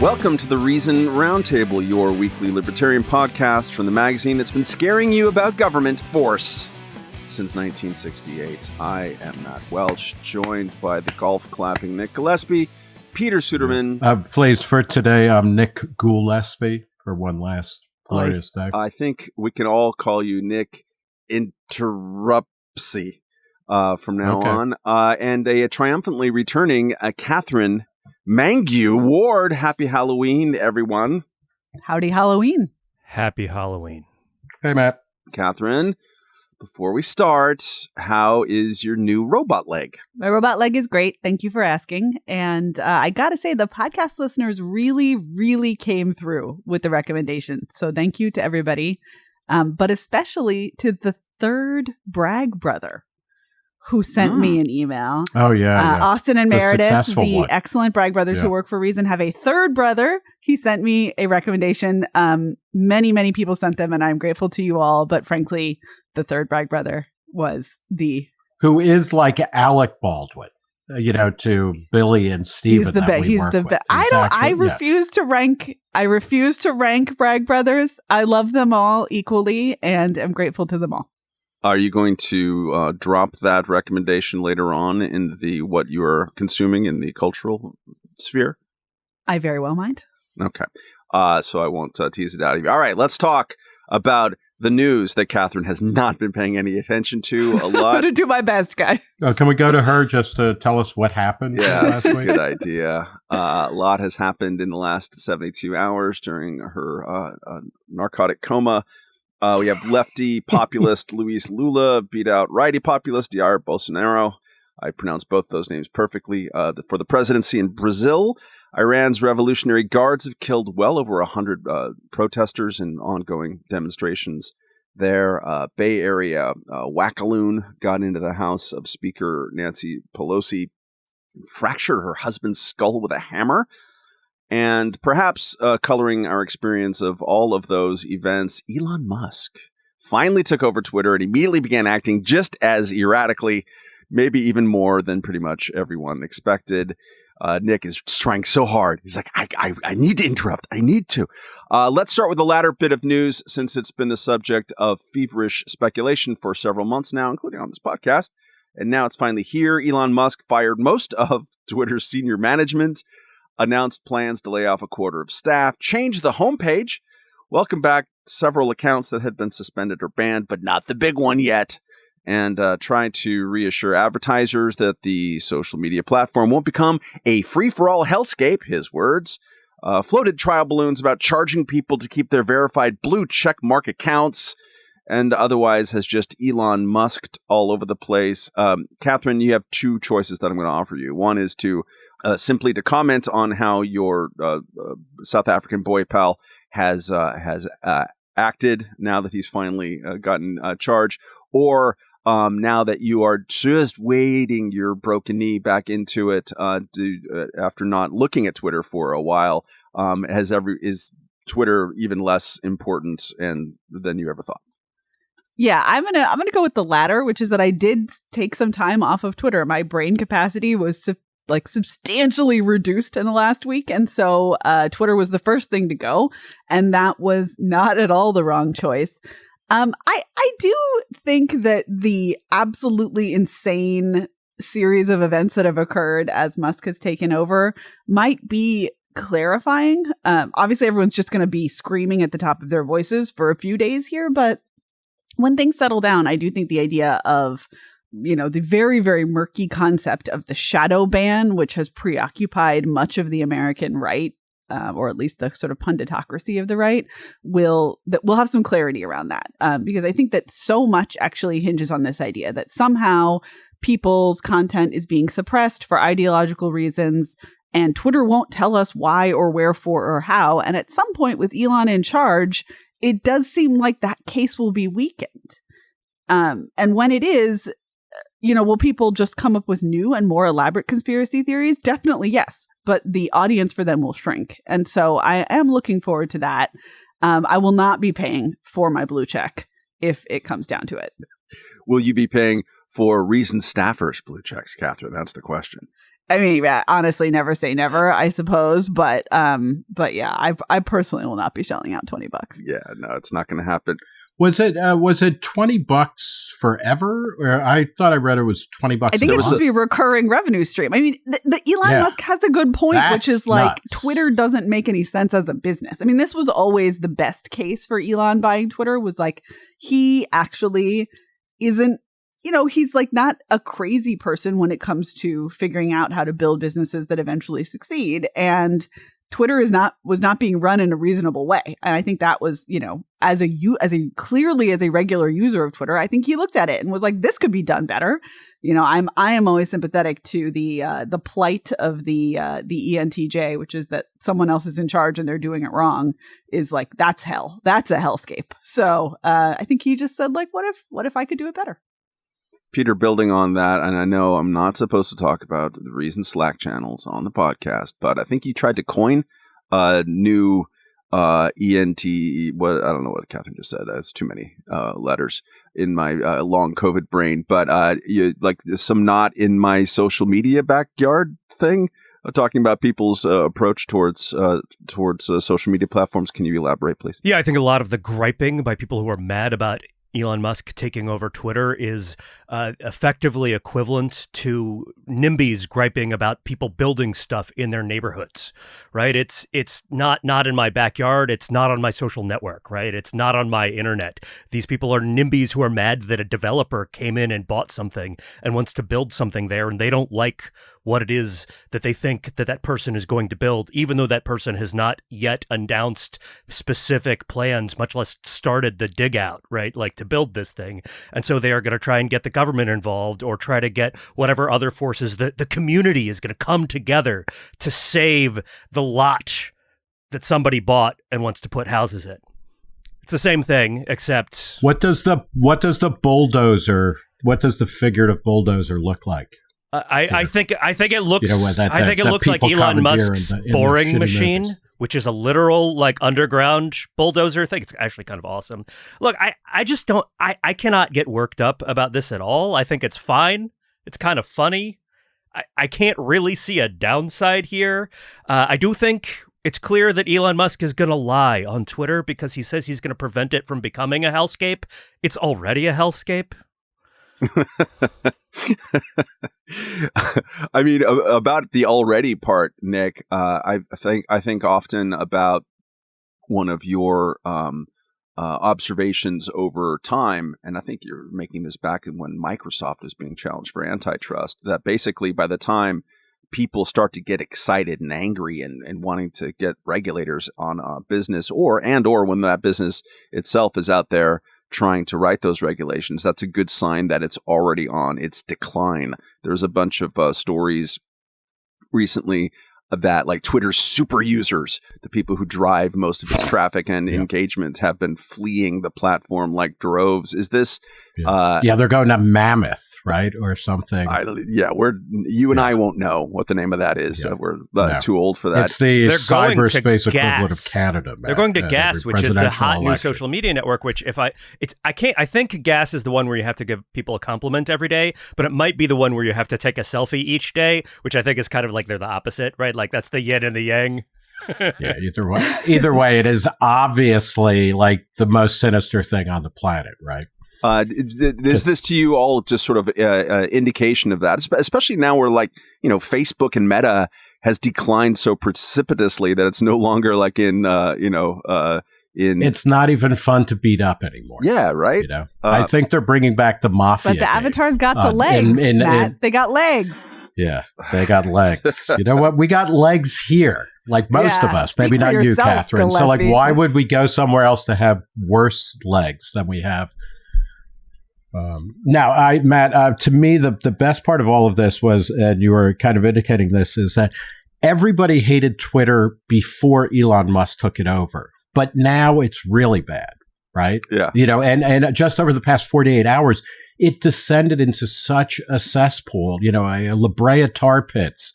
Welcome to the Reason Roundtable, your weekly libertarian podcast from the magazine that's been scaring you about government force since 1968. I am Matt Welch, joined by the golf clapping Nick Gillespie, Peter Suderman. Uh, please, for today, I'm Nick Gillespie for one last glorious day. I think we can all call you Nick Interrupsy uh, from now Okay. on. Uh, and a, triumphantly returning uh, Catherine Mangu-Ward. Happy Halloween, everyone. Howdy Halloween. Happy Halloween. Hey, Matt. Catherine, before we start, how is your new robot leg? My robot leg is great. Thank you for asking. And uh, I got to say, the podcast listeners really, really came through with the recommendation. So thank you to everybody, um, but especially to the third Bragg brother who sent Mm. me an email. Oh, yeah. Uh, yeah. Austin and The Meredith, the one. excellent Bragg brothers who work for Reason, have a third brother. He sent me a recommendation. Um, many, many people sent them, and I'm grateful to you all. But frankly, the third Bragg brother was the Who is like Alec Baldwin, uh, you know, to Billy and Steven. he's the best. He's the best. I don't. I yeah. refuse to rank. I refuse to rank Bragg brothers. I love them all equally, and am grateful to them all. Are you going to uh, drop that recommendation later on in the what you are consuming in the cultural sphere? I very well mind. Okay. Uh, so I won't uh, tease it out of you. All right, let's talk about the news that Catherine has not been paying any attention to a I'm lot. gonna do my best, guys. Oh, can we go to her just to tell us what happened yeah, last that's a week? good idea. Uh, a lot has happened in the last 72 hours during her uh, uh, narcotic coma. Uh, we have lefty populist Luis Lula beat out righty populist Jair Bolsonaro. I pronounce both those names perfectly. Uh, the, for the presidency in Brazil, Iran's Revolutionary Guards have killed well over 100 uh, protesters in ongoing demonstrations there. Uh, Bay Area uh, Wackaloon got into the house of Speaker Nancy Pelosi, fractured her husband's skull with a hammer. And perhaps uh, coloring our experience of all of those events, Elon Musk finally took over Twitter and immediately began acting just as erratically, maybe even more than pretty much everyone expected. Uh, Nick is trying so hard. He's like, I, I, I need to interrupt. I need to. Uh, let's start with the latter bit of news since it's been the subject of feverish speculation for several months now, including on this podcast. And now it's finally here. Elon Musk fired most of Twitter's senior management, announced plans to lay off a quarter of staff, changed the homepage, welcome back several accounts that had been suspended or banned, but not the big one yet, and uh, trying to reassure advertisers that the social media platform won't become a free for all hellscape, his words. Uh, floated trial balloons about charging people to keep their verified blue check mark accounts and otherwise has just Elon Musked all over the place. Um, Catherine, you have two choices that I'm going to offer you. One is to uh, simply to comment on how your uh, uh, South African boy pal has uh, has uh, acted now that he's finally uh, gotten charged, or um, now that you are just wading your broken knee back into it to, after not looking at Twitter for a while, um, has every is Twitter even less important and than you ever thought? Yeah, I'm gonna I'm gonna go with the latter, which is that I did take some time off of Twitter. My brain capacity was su- like substantially reduced in the last week, and so uh, Twitter was the first thing to go, and that was not at all the wrong choice. Um, I I do think that the absolutely insane series of events that have occurred as Musk has taken over might be clarifying. Um, obviously, everyone's just going to be screaming at the top of their voices for a few days here, but when things settle down, I do think the idea of you know the very very murky concept of the shadow ban, which has preoccupied much of the American right, uh, or at least the sort of punditocracy of the right, will that we'll have some clarity around that um, because I think that so much actually hinges on this idea that somehow people's content is being suppressed for ideological reasons. And Twitter won't tell us why or wherefore or how. And at some point, with Elon in charge, it does seem like that case will be weakened. Um, and when it is, you know, will people just come up with new and more elaborate conspiracy theories? Definitely yes. But the audience for them will shrink. And so I am looking forward to that. Um, I will not be paying for my blue check if it comes down to it. Will you be paying for reason staffers blue checks, Catherine? That's the question. I mean, yeah, honestly, never say never, I suppose. But, um, but yeah, I, I personally will not be shelling out twenty bucks. Yeah, no, it's not going to happen. Was it uh, was it twenty bucks forever? Or I thought I read it was twenty bucks. I think a it's supposed to be a recurring revenue stream. I mean, the, the Elon Yeah. Musk has a good point, which is like nuts. Twitter doesn't make any sense as a business. I mean, this was always the best case for Elon buying Twitter was like he actually isn't you know, he's like not a crazy person when it comes to figuring out how to build businesses that eventually succeed and Twitter is not was not being run in a reasonable way. And I think that was, you know, as a you as a clearly as a regular user of Twitter, I think he looked at it and was like this could be done better. You know, I'm I am always sympathetic to the uh the plight of the uh the ENTJ, which is that someone else is in charge and they're doing it wrong is like that's hell. That's a hellscape. So, uh I think he just said like what if what if I could do it better? Peter, building on that, and I know I'm not supposed to talk about the reason Slack channels on the podcast, but I think you tried to coin a new uh, ENT. What I don't know what Catherine just said. That's too many uh, letters in my uh, long COVID brain. But uh, you, like some not in my social media backyard thing, uh, talking about people's uh, approach towards towards social media platforms. Can you elaborate, please? Yeah, I think a lot of the griping by people who are mad about Elon Musk taking over Twitter is uh, effectively equivalent to NIMBYs griping about people building stuff in their neighborhoods, right? It's it's not not in my backyard. It's not on my social network, right? It's not on my internet. These people are NIMBYs who are mad that a developer came in and bought something and wants to build something there, and they don't like what it is that they think that that person is going to build, even though that person has not yet announced specific plans, much less started the dig out, right? Like to build this thing. And so they are going to try and get the government involved or try to get whatever other forces that the community is going to come together to save the lot that somebody bought and wants to put houses in. It's the same thing, except What does the what does the bulldozer? What does the figurative bulldozer look like? I, I think I think it looks You know, what, that- I think it looks like Elon in Musk's the- in boring machine, movies. which is a literal like underground bulldozer thing. It's actually kind of awesome. Look, I, I just don't I, I cannot get worked up about this at all. I think it's fine. It's kind of funny. I, I can't really see a downside here. Uh, I do think it's clear that Elon Musk is going to lie on Twitter because he says he's going to prevent it from becoming a hellscape. It's already a hellscape. I mean, about the already part, Nick. Uh, I think I think often about one of your um, uh, observations over time, and I think you're making this back in when Microsoft was being challenged for antitrust. That basically, by the time people start to get excited and angry and, and wanting to get regulators on a business, or and or when that business itself is out there trying to write those regulations, that's a good sign that it's already on its decline. There's a bunch of uh, stories recently that like Twitter's super users, the people who drive most of its traffic and Yeah. engagement, have been fleeing the platform like droves. Is this? Yeah. Uh, Yeah, they're going to Mammoth, right, or something. I, yeah, we're you and Yeah. I won't know what the name of that is. Yeah. Uh, we're uh, No. too old for that. it's the They're cyberspace equivalent of gas. Canada. They're going to at Gas, which is the presidential hot new social media network. Which, if I, it's I can't. I think Gas is the one where you have to give people a compliment every day, but it might be the one where you have to take a selfie each day, which I think is kind of like they're the opposite, right? Like that's the yin and the yang. yeah, either way, either way, it is obviously like the most sinister thing on the planet, right? Uh, d- d- is this to you all just sort of uh, uh, indication of that? Especially now, where like you know, Facebook and Meta has declined so precipitously that it's no longer like in uh, you know uh, in It's not even fun to beat up anymore. yeah right. You know, Uh, I think they're bringing back the mafia. But the game. avatars got Uh, the legs, in- in- Matt. in- they got legs. Yeah, they got legs. you know what? We got legs here, like most Yeah, of us. Maybe for not you, yourself, Catherine. So, like, why would we go somewhere else to have worse legs than we have? Um, now, I, Matt, uh, to me, the the best part of all of this was, and you were kind of indicating this, is that everybody hated Twitter before Elon Musk took it over, but now it's really bad, right? Yeah. you know and and just over the past 48 hours it descended into such a cesspool you know a, a la brea tar pits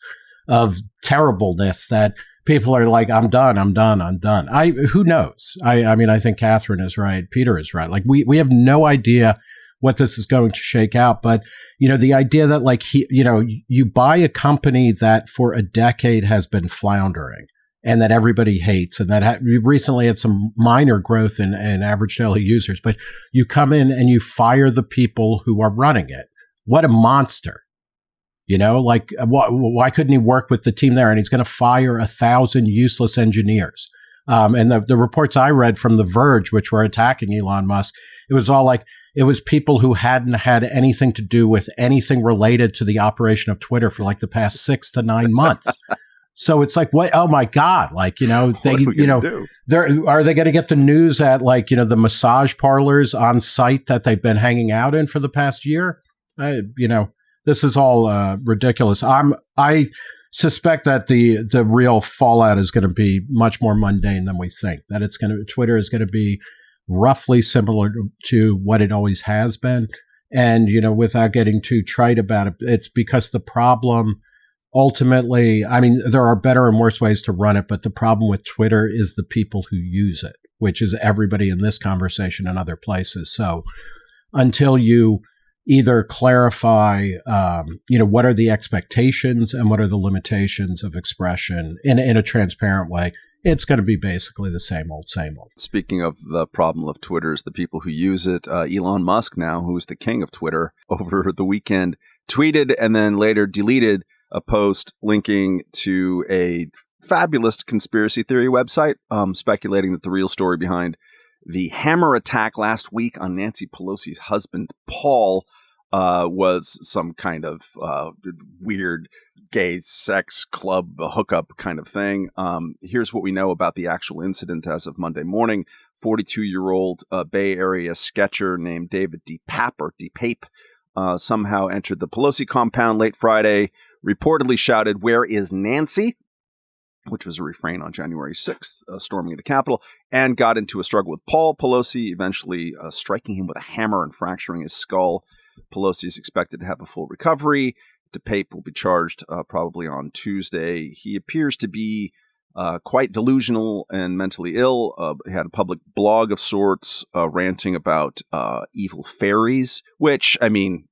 of terribleness that people are like i'm done i'm done i'm done i who knows i i mean i think catherine is right peter is right like we we have no idea what this is going to shake out. But, you know, the idea that like he, you know, you buy a company that for a decade has been floundering and that everybody hates and that ha- recently had some minor growth in, in average daily users, but you come in and you fire the people who are running it. What a monster. You know, like why, why couldn't he work with the team there? And he's going to fire a thousand useless engineers. Um, and the, the reports I read from The Verge, which were attacking Elon Musk, it was all like it was people who hadn't had anything to do with anything related to the operation of Twitter for like the past six to nine months. So it's like, what? Oh my God! Like you know, they you know, they're are they going to get the news at like you know the massage parlors on site that they've been hanging out in for the past year? I, you know, this is all uh, ridiculous. I'm I suspect that the the real fallout is going to be much more mundane than we think. That it's going to Twitter is going to be roughly similar to, what it always has been. And you know, without getting too trite about it, it's because the problem ultimately, I mean, there are better and worse ways to run it, but the problem with Twitter is the people who use it, which is everybody in this conversation and other places. So until you either clarify, um, you know, what are the expectations and what are the limitations of expression in, in a transparent way, it's going to be basically the same old, same old. Speaking of the problem of Twitter, is the people who use it. Uh, Elon Musk, now who's the king of Twitter, over the weekend tweeted and then later deleted a post linking to a fabulous conspiracy theory website, um, speculating that the real story behind the hammer attack last week on Nancy Pelosi's husband, Paul, uh, was some kind of uh, weird gay sex club hookup kind of thing. Um, here's what we know about the actual incident as of Monday morning. 42 year old uh, Bay Area sketcher named David DePape or DePape uh, somehow entered the Pelosi compound late Friday reportedly shouted, Where is Nancy? which was a refrain on January 6th, uh, storming the Capitol, and got into a struggle with Paul Pelosi, eventually uh, striking him with a hammer and fracturing his skull. Pelosi is expected to have a full recovery. DePape will be charged uh, probably on Tuesday. He appears to be uh, quite delusional and mentally ill. Uh, he had a public blog of sorts, uh, ranting about evil fairies, which, I mean,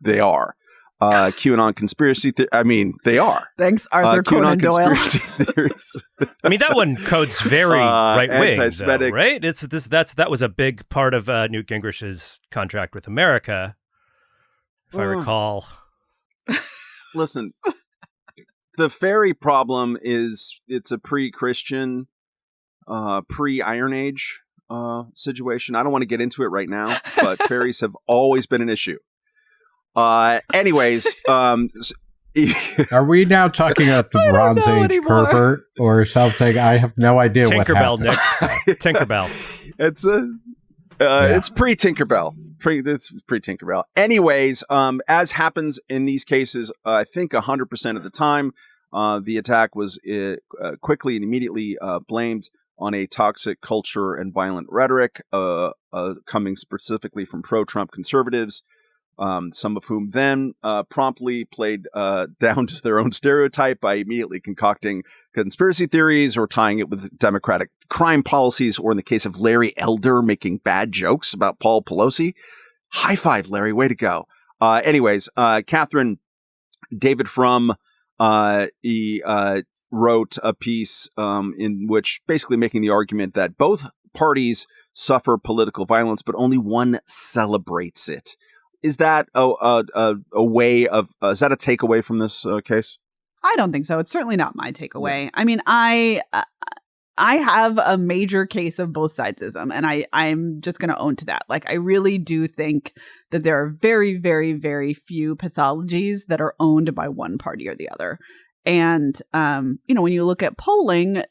they are uh, QAnon conspiracy. Th- I mean, they are. Thanks, Arthur uh, Conan Doyle. theories. I mean, that one codes very uh, right wing, right? It's this. That's that was a big part of uh, Newt Gingrich's contract with America, if I hmm. recall. Listen, the fairy problem is it's a pre-Christian, uh, pre-Iron Age uh, situation. I don't want to get into it right now, but fairies have always been an issue. Uh, anyways, um, Are we now talking about the Bronze Age anymore. pervert or something? I have no idea Tinkerbell, what happened. Nick. Tinkerbell. It's a. Uh, yeah. It's pre Tinkerbell. Pre, it's pre Tinkerbell. Anyways, um, as happens in these cases, uh, I think hundred percent of the time, uh, the attack was uh, uh, quickly and immediately uh, blamed on a toxic culture and violent rhetoric, coming specifically from pro-Trump conservatives um, some of whom then uh, promptly played uh, down to their own stereotype by immediately concocting conspiracy theories or tying it with Democratic crime policies, or in the case of Larry Elder, making bad jokes about Paul Pelosi. High five, Larry. Way to go. Uh, anyways, uh, Catherine David Frum uh, he uh, wrote a piece um, in which basically making the argument that both parties suffer political violence, but only one celebrates it is that a a, a way of uh, is that a takeaway from this uh, case? I don't think so. It's certainly not my takeaway. Yeah. I mean, I uh, I have a major case of both sidesism, and I I'm just going to own to that. Like, I really do think that there are very, very, very few pathologies that are owned by one party or the other. And um, you know, when you look at polling,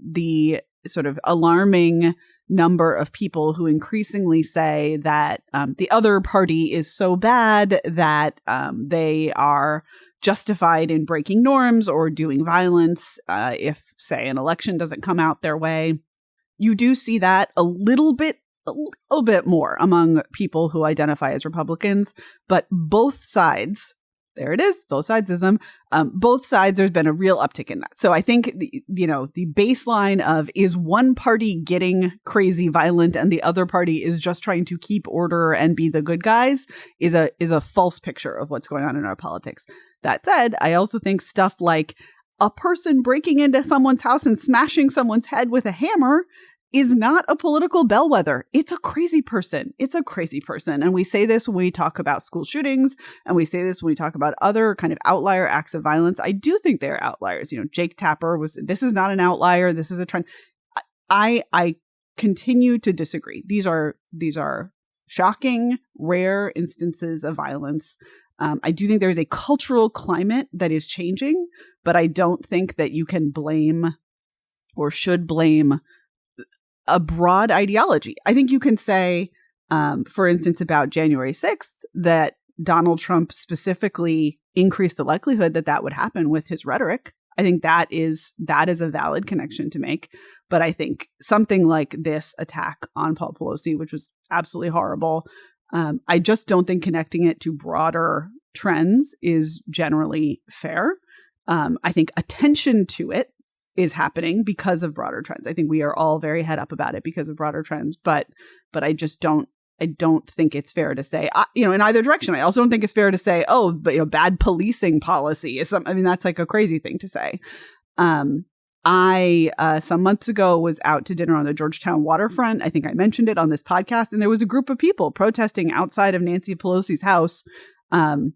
the sort of alarming number of people who increasingly say that um, the other party is so bad that um, they are justified in breaking norms or doing violence uh, if, say, an election doesn't come out their way. You do see that a little bit a little bit more among people who identify as Republicans, but both sides there it is, both sidesism. Um, both sides, there's been a real uptick in that. So I think, the, you know, the baseline of is one party getting crazy violent and the other party is just trying to keep order and be the good guys is a is a false picture of what's going on in our politics. That said, I also think stuff like a person breaking into someone's house and smashing someone's head with a hammer is not a political bellwether. It's a crazy person. It's a crazy person. And we say this when we talk about school shootings and we say this when we talk about other kind of outlier acts of violence. I do think they're outliers. You know, Jake Tapper was this is not an outlier. This is a trend. I I continue to disagree. These are these are shocking, rare instances of violence. Um, I do think there is a cultural climate that is changing, but I don't think that you can blame or should blame a broad ideology. I think you can say, um, for instance, about January 6th, that Donald Trump specifically increased the likelihood that that would happen with his rhetoric. I think that is that is a valid connection to make. But I think something like this attack on Paul Pelosi, which was absolutely horrible, um, I just don't think connecting it to broader trends is generally fair. Um, I think attention to it is happening because of broader trends. I think we are all very head up about it because of broader trends, but but I just don't I don't think it's fair to say, uh, you know, in either direction. I also don't think it's fair to say, oh, but you know, bad policing policy is some. I mean, that's like a crazy thing to say. Um, I uh, some months ago was out to dinner on the Georgetown waterfront. I think I mentioned it on this podcast, and there was a group of people protesting outside of Nancy Pelosi's house, um,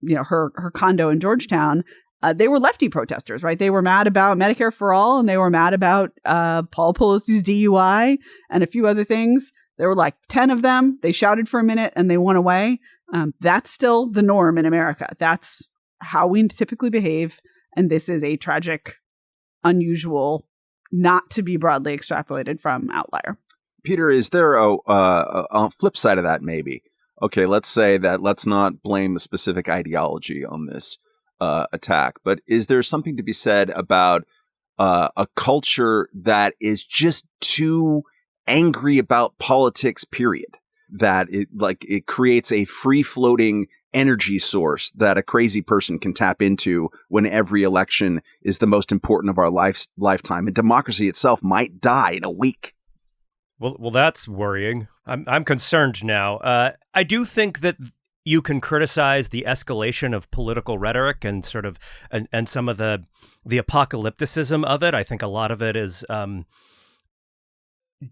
you know, her her condo in Georgetown, uh, they were lefty protesters, right? They were mad about Medicare for all and they were mad about uh, Paul Pelosi's DUI and a few other things. There were like 10 of them. They shouted for a minute and they went away. Um, that's still the norm in America. That's how we typically behave. And this is a tragic, unusual, not to be broadly extrapolated from outlier. Peter, is there a, uh, a flip side of that maybe? Okay, let's say that let's not blame the specific ideology on this uh, attack, but is there something to be said about uh, a culture that is just too angry about politics? Period. That it like it creates a free floating energy source that a crazy person can tap into when every election is the most important of our life, lifetime, and democracy itself might die in a week. Well, well, that's worrying. I'm I'm concerned now. Uh, I do think that you can criticize the escalation of political rhetoric and sort of and, and some of the the apocalypticism of it. I think a lot of it is um,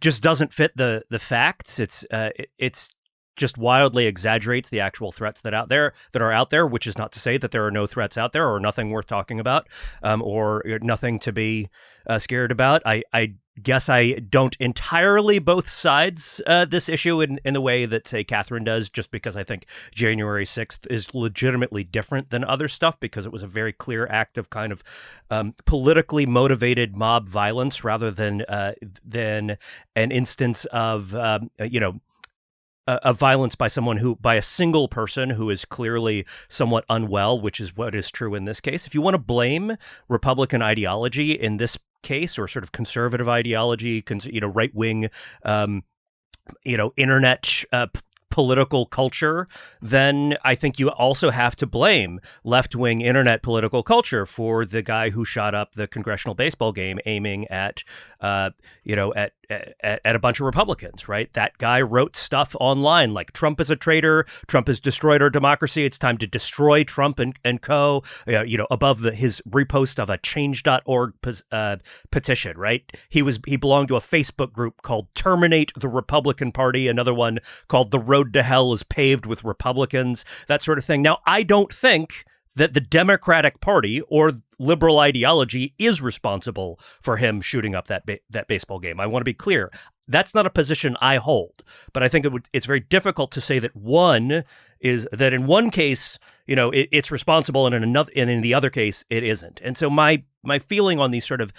just doesn't fit the the facts. It's uh, it, it's just wildly exaggerates the actual threats that out there that are out there, which is not to say that there are no threats out there or nothing worth talking about um, or nothing to be uh, scared about. I, I guess I don't entirely both sides uh, this issue in, in the way that, say, Catherine does, just because I think January 6th is legitimately different than other stuff because it was a very clear act of kind of um, politically motivated mob violence rather than uh, than an instance of, um, you know, of violence by someone who by a single person who is clearly somewhat unwell which is what is true in this case. If you want to blame republican ideology in this case or sort of conservative ideology you know right wing um, you know internet uh, political culture, then I think you also have to blame left wing internet political culture for the guy who shot up the congressional baseball game aiming at, uh, you know, at, at, at a bunch of Republicans, right? That guy wrote stuff online like Trump is a traitor, Trump has destroyed our democracy, it's time to destroy Trump and, and co, uh, you know, above the, his repost of a change.org uh, petition, right? He was he belonged to a Facebook group called Terminate the Republican Party, another one called The Road to Hell is paved with Republicans, that sort of thing. Now, I don't think that the Democratic Party or liberal ideology is responsible for him shooting up that ba- that baseball game. I want to be clear. That's not a position I hold, but I think it would, it's very difficult to say that one is that in one case, you know, it, it's responsible, and in another, and in the other case, it isn't. And so my my feeling on these sort of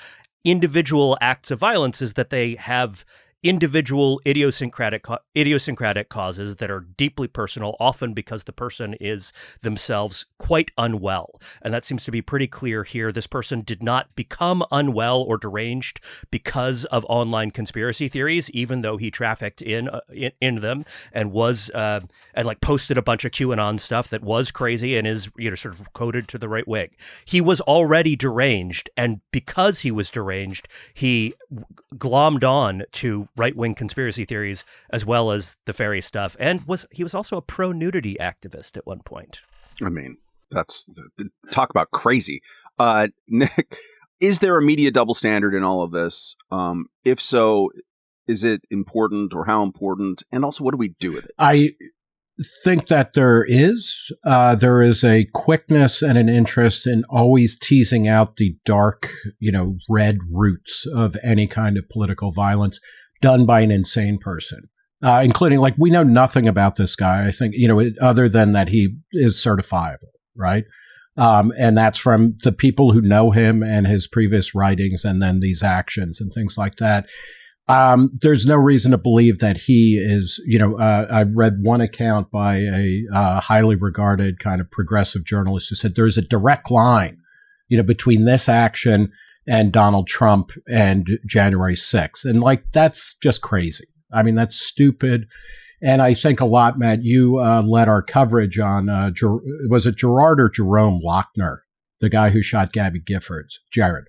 individual acts of violence is that they have individual idiosyncratic idiosyncratic causes that are deeply personal, often because the person is themselves quite unwell. And that seems to be pretty clear here. This person did not become unwell or deranged because of online conspiracy theories, even though he trafficked in uh, in, in, them and was uh, and like posted a bunch of QAnon stuff that was crazy and is you know sort of coded to the right wing. He was already deranged, and because he was deranged, he glommed on to right wing conspiracy theories as well as the fairy stuff, and was he was also a pro nudity activist at one point. I mean, that's talk about crazy. Uh, Nick, is there a media double standard in all of this? Um, if so, is it important or how important? And also, what do we do with it? I think that there is. Uh, there is a quickness and an interest in always teasing out the dark, you know, red roots of any kind of political violence done by an insane person. Uh, including like we know nothing about this guy. I think you know other than that he is certifiable, right? Um, and that's from the people who know him and his previous writings, and then these actions and things like that. Um, there's no reason to believe that he is, you know, uh, I've read one account by a uh, highly regarded kind of progressive journalist who said there's a direct line, you know, between this action and Donald Trump and January 6th. And like, that's just crazy. I mean, that's stupid. And I think a lot, Matt, you uh, led our coverage on, uh, Ger- was it Gerard or Jerome Loughner, the guy who shot Gabby Giffords, Jared.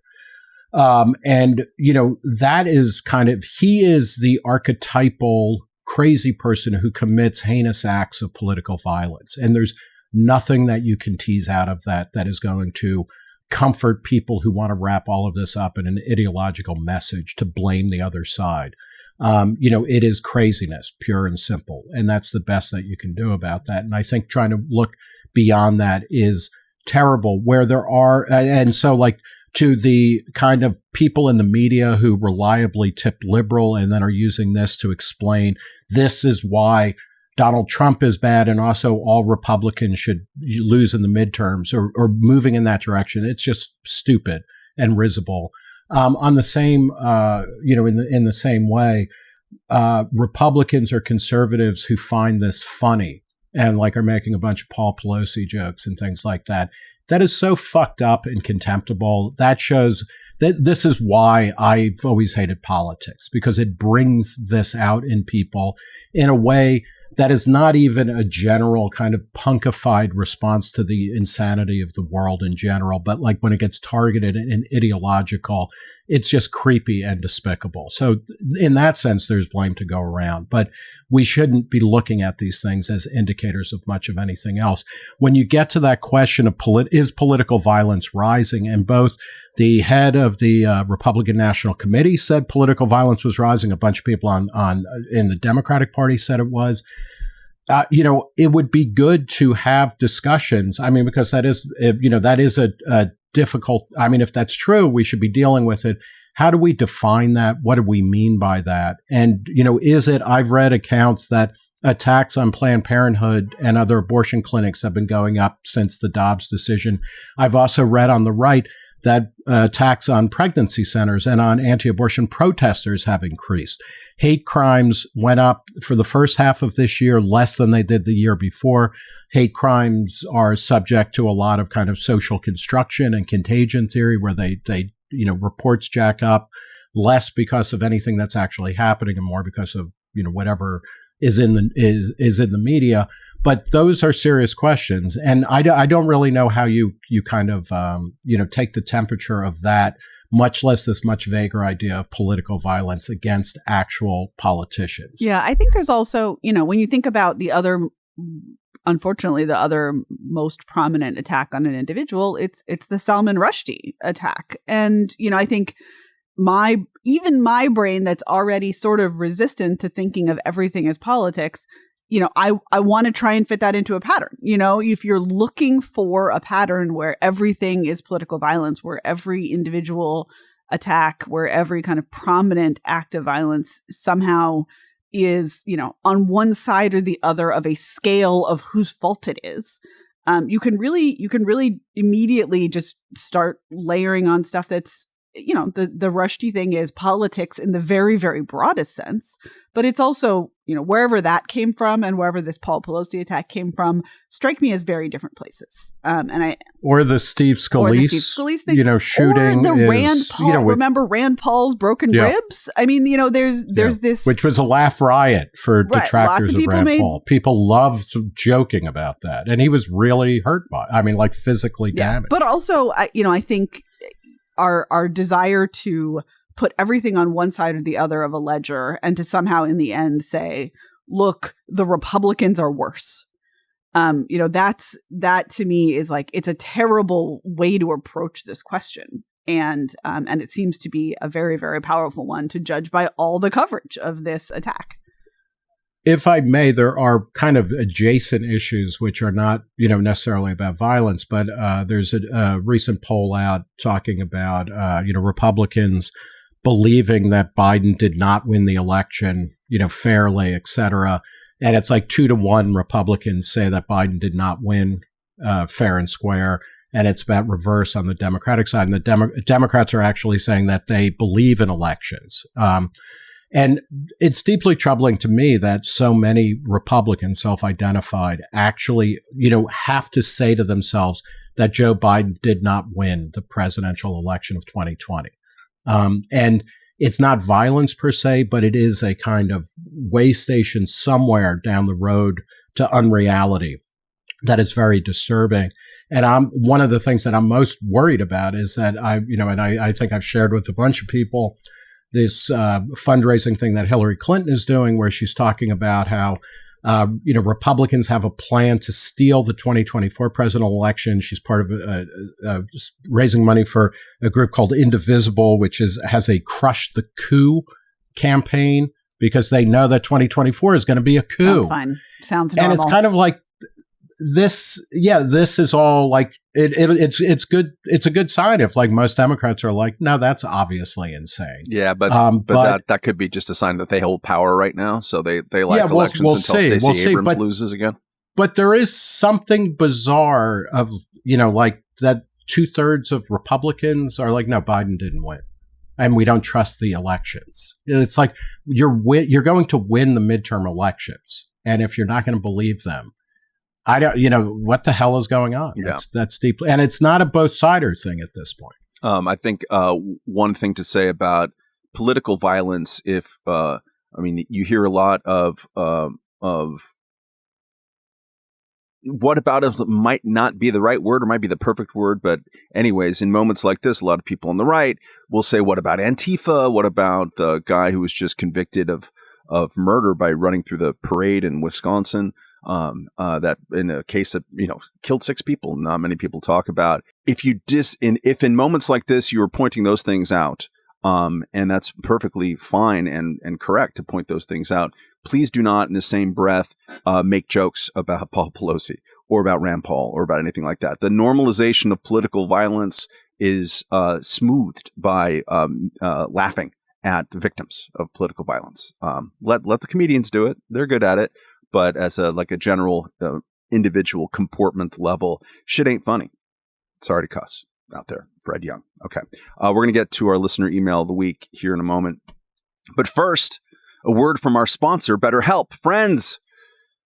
Um, and, you know, that is kind of, he is the archetypal crazy person who commits heinous acts of political violence. And there's nothing that you can tease out of that that is going to comfort people who want to wrap all of this up in an ideological message to blame the other side. Um, you know, it is craziness, pure and simple. And that's the best that you can do about that. And I think trying to look beyond that is terrible where there are, and so like, to the kind of people in the media who reliably tip liberal and then are using this to explain this is why Donald Trump is bad and also all Republicans should lose in the midterms or, or moving in that direction. It's just stupid and risible. Um, on the same, uh, you know, in the in the same way, uh, Republicans or conservatives who find this funny and like are making a bunch of Paul Pelosi jokes and things like that that is so fucked up and contemptible. That shows that this is why I've always hated politics because it brings this out in people in a way that is not even a general kind of punkified response to the insanity of the world in general, but like when it gets targeted and ideological, it's just creepy and despicable. So, in that sense, there's blame to go around. But we shouldn't be looking at these things as indicators of much of anything else. When you get to that question of polit- is political violence rising, and both the head of the uh, Republican National Committee said political violence was rising. A bunch of people on on uh, in the Democratic Party said it was. Uh, you know, it would be good to have discussions. I mean, because that is, you know, that is a, a difficult. I mean, if that's true, we should be dealing with it. How do we define that? What do we mean by that? And, you know, is it, I've read accounts that attacks on Planned Parenthood and other abortion clinics have been going up since the Dobbs decision. I've also read on the right that uh, attacks on pregnancy centers and on anti abortion protesters have increased. Hate crimes went up for the first half of this year less than they did the year before. Hate crimes are subject to a lot of kind of social construction and contagion theory where they, they you know, reports jack up less because of anything that's actually happening and more because of, you know, whatever is in the is, is in the media but those are serious questions. And I, I don't really know how you you kind of um, you know take the temperature of that much less this much vaguer idea of political violence against actual politicians. Yeah i think there's also you know when you think about the other unfortunately the other most prominent attack on an individual it's it's the salman rushdie attack. And you know i think my even my brain that's already sort of resistant to thinking of everything as politics you know, I, I want to try and fit that into a pattern. You know, if you're looking for a pattern where everything is political violence, where every individual attack, where every kind of prominent act of violence somehow is, you know, on one side or the other of a scale of whose fault it is, um, you can really, you can really immediately just start layering on stuff that's you know the the Rushdie thing is politics in the very very broadest sense, but it's also you know wherever that came from and wherever this Paul Pelosi attack came from strike me as very different places. Um, and I or the Steve Scalise, the Steve Scalise thing, you know, shooting or the is, Rand Paul. You know, with, remember Rand Paul's broken yeah. ribs? I mean, you know, there's there's yeah. this which was a laugh riot for right. detractors of, of Rand made, Paul. People loved joking about that, and he was really hurt by. I mean, like physically yeah. damaged. But also, I, you know, I think our our desire to put everything on one side or the other of a ledger and to somehow in the end say look the republicans are worse. Um you know that's that to me is like it's a terrible way to approach this question. And um and it seems to be a very very powerful one to judge by all the coverage of this attack if I may, there are kind of adjacent issues which are not, you know, necessarily about violence, but uh, there's a, a, recent poll out talking about, uh, you know, Republicans believing that Biden did not win the election, you know, fairly, et cetera. And it's like two to one Republicans say that Biden did not win uh, fair and square. And it's about reverse on the Democratic side. And the Demo- Democrats are actually saying that they believe in elections. Um, and it's deeply troubling to me that so many Republicans, self identified, actually, you know, have to say to themselves that Joe Biden did not win the presidential election of 2020. Um, and it's not violence per se, but it is a kind of way station somewhere down the road to unreality that is very disturbing. And I'm one of the things that I'm most worried about is that I, you know, and I, I think I've shared with a bunch of people this uh, fundraising thing that Hillary Clinton is doing, where she's talking about how uh, you know Republicans have a plan to steal the 2024 presidential election. She's part of uh, uh, raising money for a group called Indivisible, which is has a crush the coup campaign because they know that 2024 is going to be a coup. Sounds fine. Sounds normal. And it's kind of like this yeah this is all like it, it, it's it's good it's a good sign if like most democrats are like no that's obviously insane. Yeah but um, but, but, that, that could be just a sign that they hold power right now so they they like yeah, we'll, elections we'll until see, Stacey we'll Abrams but, loses again. but there is something bizarre of you know like that two-thirds of republicans are like no biden didn't win and we don't trust the elections. It's like you're you're going to win the midterm elections and if you're not going to believe them I don't, you know, what the hell is going on? Yeah. That's, that's deeply, and it's not a both sider thing at this point. Um, I think uh, one thing to say about political violence, if uh, I mean, you hear a lot of uh, of what about it might not be the right word or might be the perfect word, but anyways, in moments like this, a lot of people on the right will say, "What about Antifa? What about the guy who was just convicted of of murder by running through the parade in Wisconsin?" Um, uh, that in a case that you know killed six people. Not many people talk about. If you dis in if in moments like this you are pointing those things out, um, and that's perfectly fine and and correct to point those things out. Please do not, in the same breath, uh, make jokes about Paul Pelosi or about Rand Paul or about anything like that. The normalization of political violence is uh, smoothed by um, uh, laughing at victims of political violence. Um, let let the comedians do it; they're good at it but as a like a general uh, individual comportment level, shit ain't funny. Sorry to cuss out there, Fred Young. Okay, uh, we're gonna get to our listener email of the week here in a moment, but first, a word from our sponsor, BetterHelp. Friends,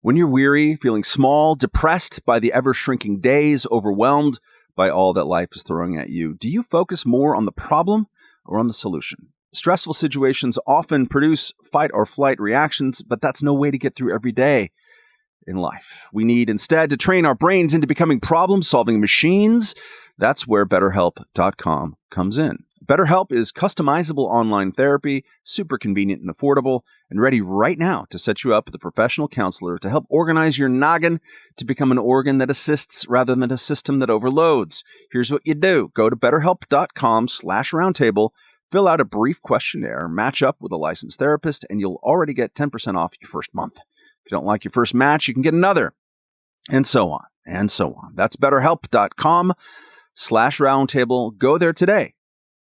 when you're weary, feeling small, depressed by the ever shrinking days, overwhelmed by all that life is throwing at you, do you focus more on the problem or on the solution? Stressful situations often produce fight or flight reactions, but that's no way to get through every day in life. We need instead to train our brains into becoming problem solving machines. That's where BetterHelp.com comes in. BetterHelp is customizable online therapy, super convenient and affordable, and ready right now to set you up with a professional counselor to help organize your noggin to become an organ that assists rather than a system that overloads. Here's what you do. Go to betterhelp.com slash roundtable Fill out a brief questionnaire, match up with a licensed therapist, and you'll already get 10% off your first month. If you don't like your first match, you can get another, and so on, and so on. That's betterhelp.com slash roundtable. Go there today.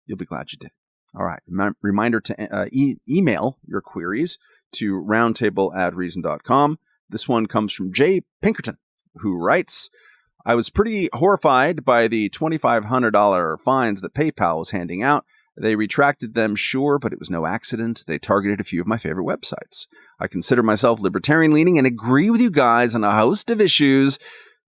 You'll be glad you did. All right. reminder to uh, e- email your queries to roundtable at reason.com. This one comes from Jay Pinkerton, who writes, I was pretty horrified by the $2,500 fines that PayPal was handing out They retracted them, sure, but it was no accident. They targeted a few of my favorite websites. I consider myself libertarian leaning and agree with you guys on a host of issues,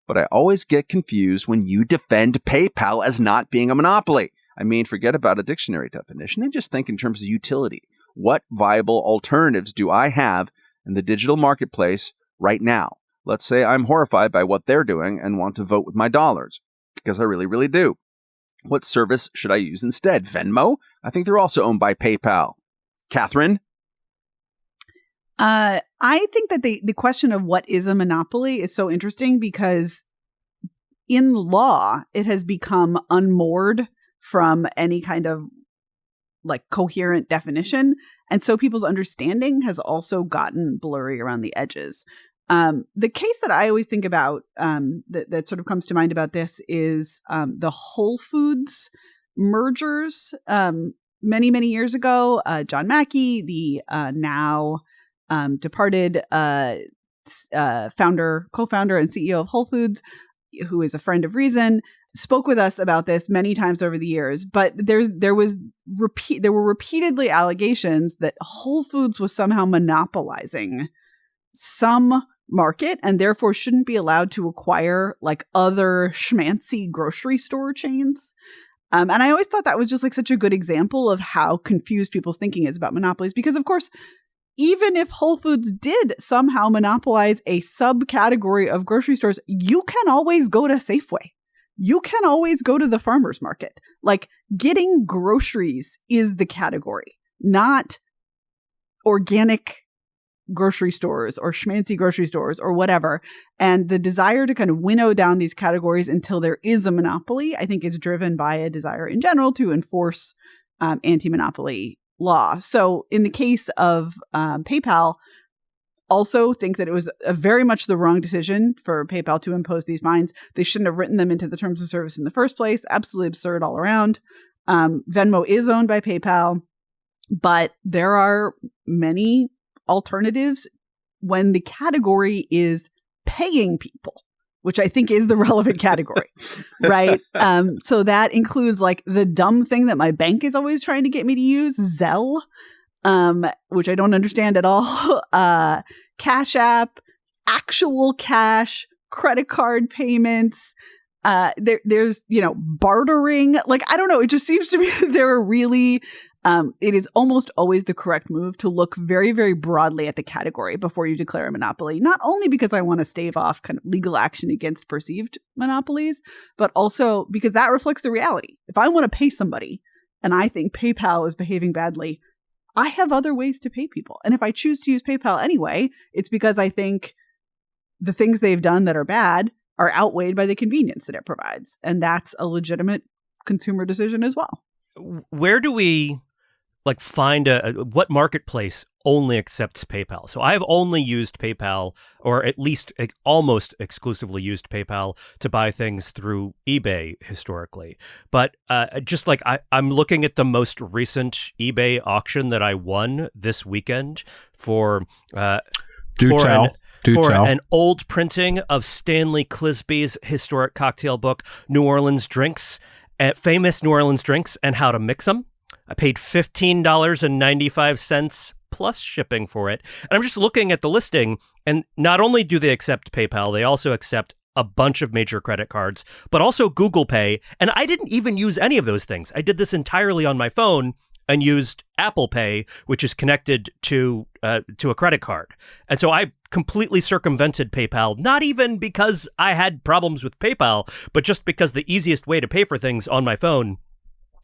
but I always get confused when you defend PayPal as not being a monopoly. I mean, forget about a dictionary definition and just think in terms of utility. What viable alternatives do I have in the digital marketplace right now? Let's say I'm horrified by what they're doing and want to vote with my dollars, because I really, really do. What service should I use instead? Venmo? I think they're also owned by PayPal. Catherine? Uh, I think that the, the question of what is a monopoly is so interesting because in law, it has become unmoored from any kind of like coherent definition. And so people's understanding has also gotten blurry around the edges. Um, the case that I always think about um, that, that sort of comes to mind about this is um, the Whole Foods mergers. Um, many, many years ago, uh, John Mackey, the uh, now um, departed uh, uh, founder, co founder, and CEO of Whole Foods, who is a friend of Reason, spoke with us about this many times over the years but there's there was repeat there were repeatedly allegations that whole foods was somehow monopolizing some market and therefore shouldn't be allowed to acquire like other schmancy grocery store chains. Um, and I always thought that was just like such a good example of how confused people's thinking is about monopolies. Because, of course, even if Whole Foods did somehow monopolize a subcategory of grocery stores, you can always go to Safeway. You can always go to the farmer's market. Like getting groceries is the category, not organic grocery stores or schmancy grocery stores or whatever. And the desire to kind of winnow down these categories until there is a monopoly, I think, is driven by a desire in general to enforce um, anti monopoly law. So in the case of um, PayPal, also think that it was a very much the wrong decision for PayPal to impose these fines. They shouldn't have written them into the terms of service in the first place. Absolutely absurd all around. Um, Venmo is owned by PayPal, but there are many alternatives when the category is paying people which I think is the relevant category, right? Um, so that includes like the dumb thing that my bank is always trying to get me to use, Zelle, um, which I don't understand at all, uh, Cash App, actual cash, credit card payments. Uh, there, there's, you know, bartering. Like, I don't know. It just seems to me there are really um, it is almost always the correct move to look very, very broadly at the category before you declare a monopoly. Not only because I want to stave off kind of legal action against perceived monopolies, but also because that reflects the reality. If I want to pay somebody and I think PayPal is behaving badly, I have other ways to pay people. And if I choose to use PayPal anyway, it's because I think the things they've done that are bad are outweighed by the convenience that it provides. And that's a legitimate consumer decision as well. Where do we like find a, a, what marketplace only accepts PayPal. So I've only used PayPal, or at least almost exclusively used PayPal to buy things through eBay historically. But uh, just like I, I'm looking at the most recent eBay auction that I won this weekend for. Uh, Do for tell. An, Do for tell. an old printing of Stanley Clisby's historic cocktail book, New Orleans Drinks, uh, famous New Orleans drinks and how to mix them. I paid $15.95 plus shipping for it. And I'm just looking at the listing, and not only do they accept PayPal, they also accept a bunch of major credit cards, but also Google Pay. And I didn't even use any of those things. I did this entirely on my phone and used Apple Pay, which is connected to uh, to a credit card. And so I completely circumvented PayPal, not even because I had problems with PayPal, but just because the easiest way to pay for things on my phone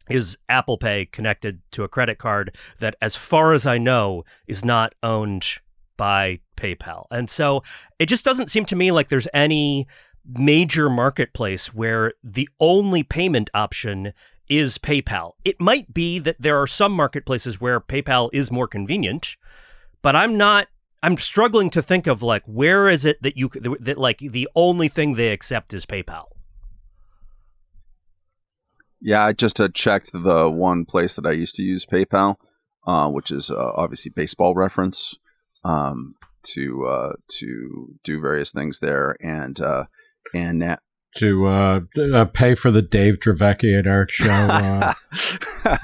is Apple Pay connected to a credit card that, as far as I know, is not owned by PayPal. And so it just doesn't seem to me like there's any major marketplace where the only payment option is PayPal. It might be that there are some marketplaces where PayPal is more convenient, but I'm not I'm struggling to think of like where is it that you that like the only thing they accept is PayPal. Yeah, I just uh, checked the one place that I used to use PayPal, uh, which is uh, obviously baseball reference, um, to uh, to do various things there, and uh, and to uh, uh, pay for the Dave Dravecky and Eric show uh,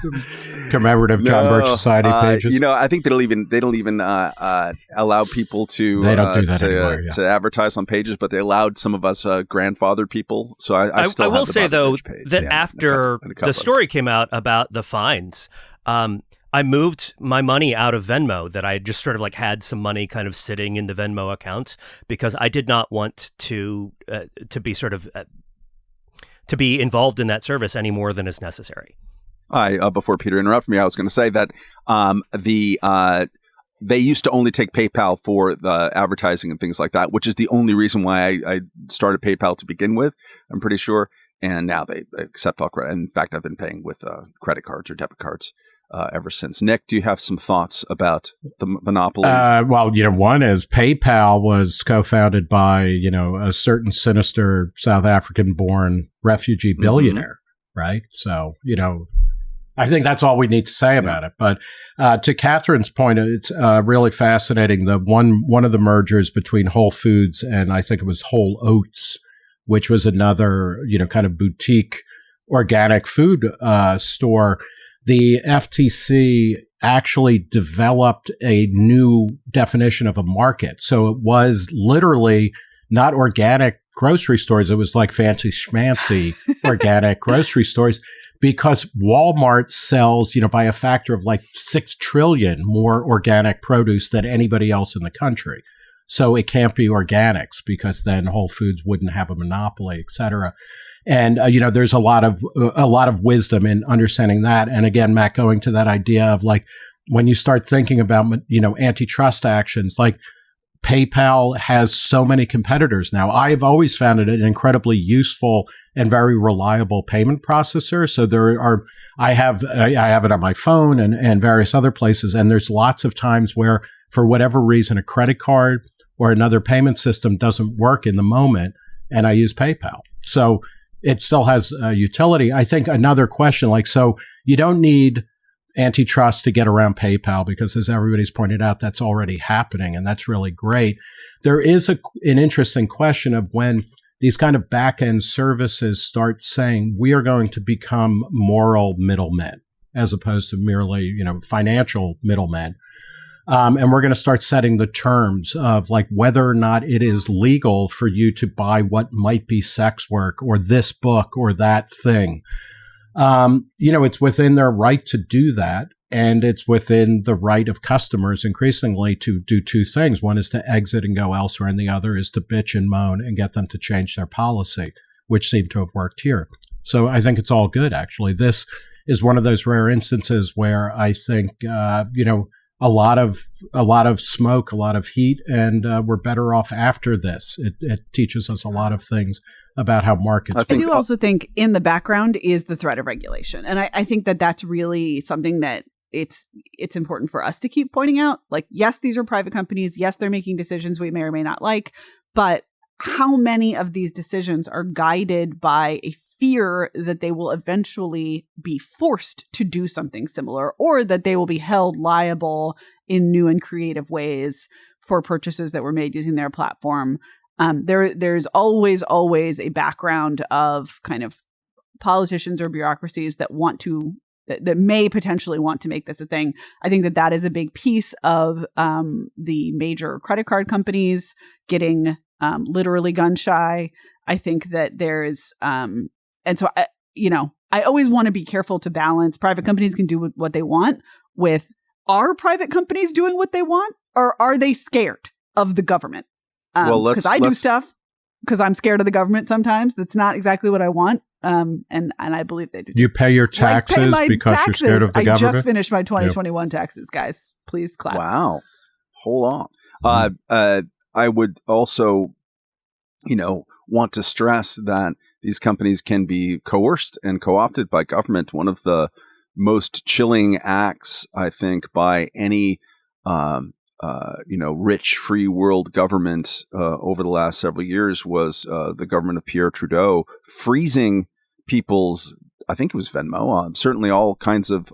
commemorative John Birch Society uh, pages. you know, I think they don't even they don't even uh, uh, allow people to They don't uh, do that to, anymore, yeah. to advertise on pages, but they allowed some of us uh, grandfathered people. So I, I I, still I have will the say though page. that Yeah, after couple- and a couple the story came out about the fines, um, I moved my money out of Venmo that I just sort of like had some money kind of sitting in the Venmo accounts because I did not want to uh, to be sort of uh, to be involved in that service any more than is necessary. I uh, before Peter interrupted me, I was going to say that um, the uh, they used to only take PayPal for the advertising and things like that, which is the only reason why I, I started PayPal to begin with. I'm pretty sure, and now they accept all credit. In fact, I've been paying with uh, credit cards or debit cards uh, ever since. Nick, do you have some thoughts about the monopolies? Uh, well, you know, one is PayPal was co-founded by you know a certain sinister South African-born refugee Mm-hmm. billionaire, right? So you know, I think that's all we need to say about it. But uh, to Catherine's point, it's uh, really fascinating. The one one of the mergers between Whole Foods and I think it was Wild Oats, which was another you know kind of boutique organic food uh, store. The FTC actually developed a new definition of a market. So it was literally not organic grocery stores. It was like fancy schmancy organic grocery stores because Walmart sells, you know, by a factor of like 6 trillion more organic produce than anybody else in the country. So it can't be organics because then Whole Foods wouldn't have a monopoly, et cetera. And uh, you know, there's a lot of a lot of wisdom in understanding that. And again, Matt, going to that idea of like when you start thinking about you know antitrust actions, like PayPal has so many competitors now. I've always found it an incredibly useful and very reliable payment processor. So there are, I have, I have it on my phone and, and various other places. And there's lots of times where, for whatever reason, a credit card or another payment system doesn't work in the moment, and I use PayPal. So it still has uh, utility. I think another question, like, so you don't need antitrust to get around PayPal because, as everybody's pointed out, that's already happening, and that's really great. There is a, an interesting question of when these kind of back end services start saying we are going to become moral middlemen as opposed to merely you know financial middlemen. Um, and we're going to start setting the terms of like whether or not it is legal for you to buy what might be sex work or this book or that thing um, you know, it's within their right to do that. And it's within the right of customers increasingly to do two things. One is to exit and go elsewhere, and the other is to bitch and moan and get them to change their policy, which seemed to have worked here. So I think it's all good, actually. This is one of those rare instances where I think, uh, you know, a lot of a lot of smoke, a lot of heat, and uh, we're better off after this. It, it teaches us a lot of things about how markets. I I do also think in the background is the threat of regulation, and I, I think that that's really something that it's it's important for us to keep pointing out. Like, yes, these are private companies. Yes, they're making decisions we may or may not like, but how many of these decisions are guided by a fear that they will eventually be forced to do something similar, or that they will be held liable in new and creative ways for purchases that were made using their platform? Um, there there's always always a background of kind of politicians or bureaucracies that want to that, that may potentially want to make this a thing. I think that that is a big piece of um, the major credit card companies getting um, literally gun shy i think that there's um, and so I, you know i always want to be careful to balance private companies can do what they want with are private companies doing what they want or are they scared of the government um, Well, let's- because I do let's- stuff because I'm scared of the government sometimes. That's not exactly what I want. Um, and and I believe they do. you pay your Like, pay taxes because taxes. you're scared of the I government. just finished my 2021 taxes, guys. Please clap. Wow. Hold on. Uh, uh, I would also, you know, want to stress that these companies can be coerced and co opted by government. One of the most chilling acts, I think, by any, um, uh, you know, rich free world government uh, over the last several years was uh, the government of Pierre Trudeau freezing people's, I think it was Venmo, uh, certainly all kinds of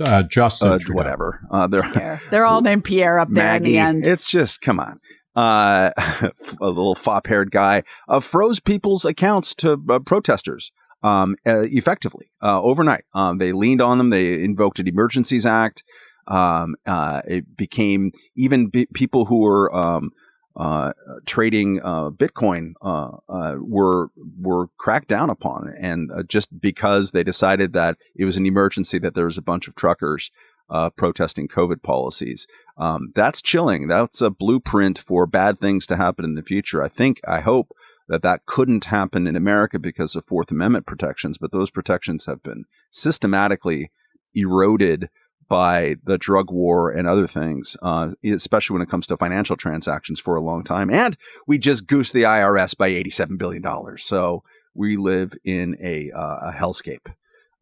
uh, Justin uh, whatever. Uh, they're Pierre. They're all named Pierre up there Maggie. in the end. It's just come on. uh, a little fop-haired guy, uh, froze people's accounts to uh, protesters um, uh, effectively uh, overnight. Um, they leaned on them. They invoked an Emergencies Act. Um, uh, it became even b- people who were um, uh, trading uh, Bitcoin uh, were were cracked down upon, and just because they decided that it was an emergency, that there was a bunch of truckers protesting COVID policies. Um, that's chilling. That's a blueprint for bad things to happen in the future. I think. I hope that that couldn't happen in America because of Fourth Amendment protections, but those protections have been systematically eroded by the drug war and other things, uh, especially when it comes to financial transactions for a long time. And we just goose the IRS by $87 billion. So we live in a, uh, a hellscape,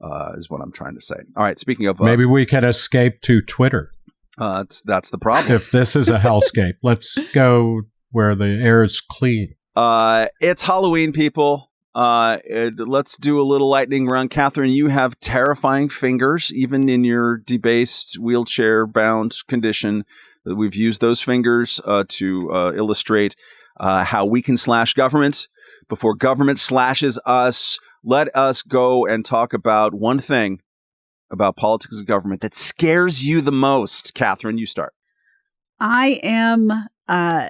uh, is what I'm trying to say. All right, speaking of. Uh, Maybe we can escape to Twitter. Uh, that's, that's the problem. if this is a hellscape, let's go where the air is clean. Uh, it's Halloween, people. Uh, let's do a little lightning round. Catherine, you have terrifying fingers, even in your debased wheelchair bound condition. We've used those fingers uh, to uh, illustrate uh, how we can slash government before government slashes us. Let us go and talk about one thing about politics and government that scares you the most. Catherine, you start. I am uh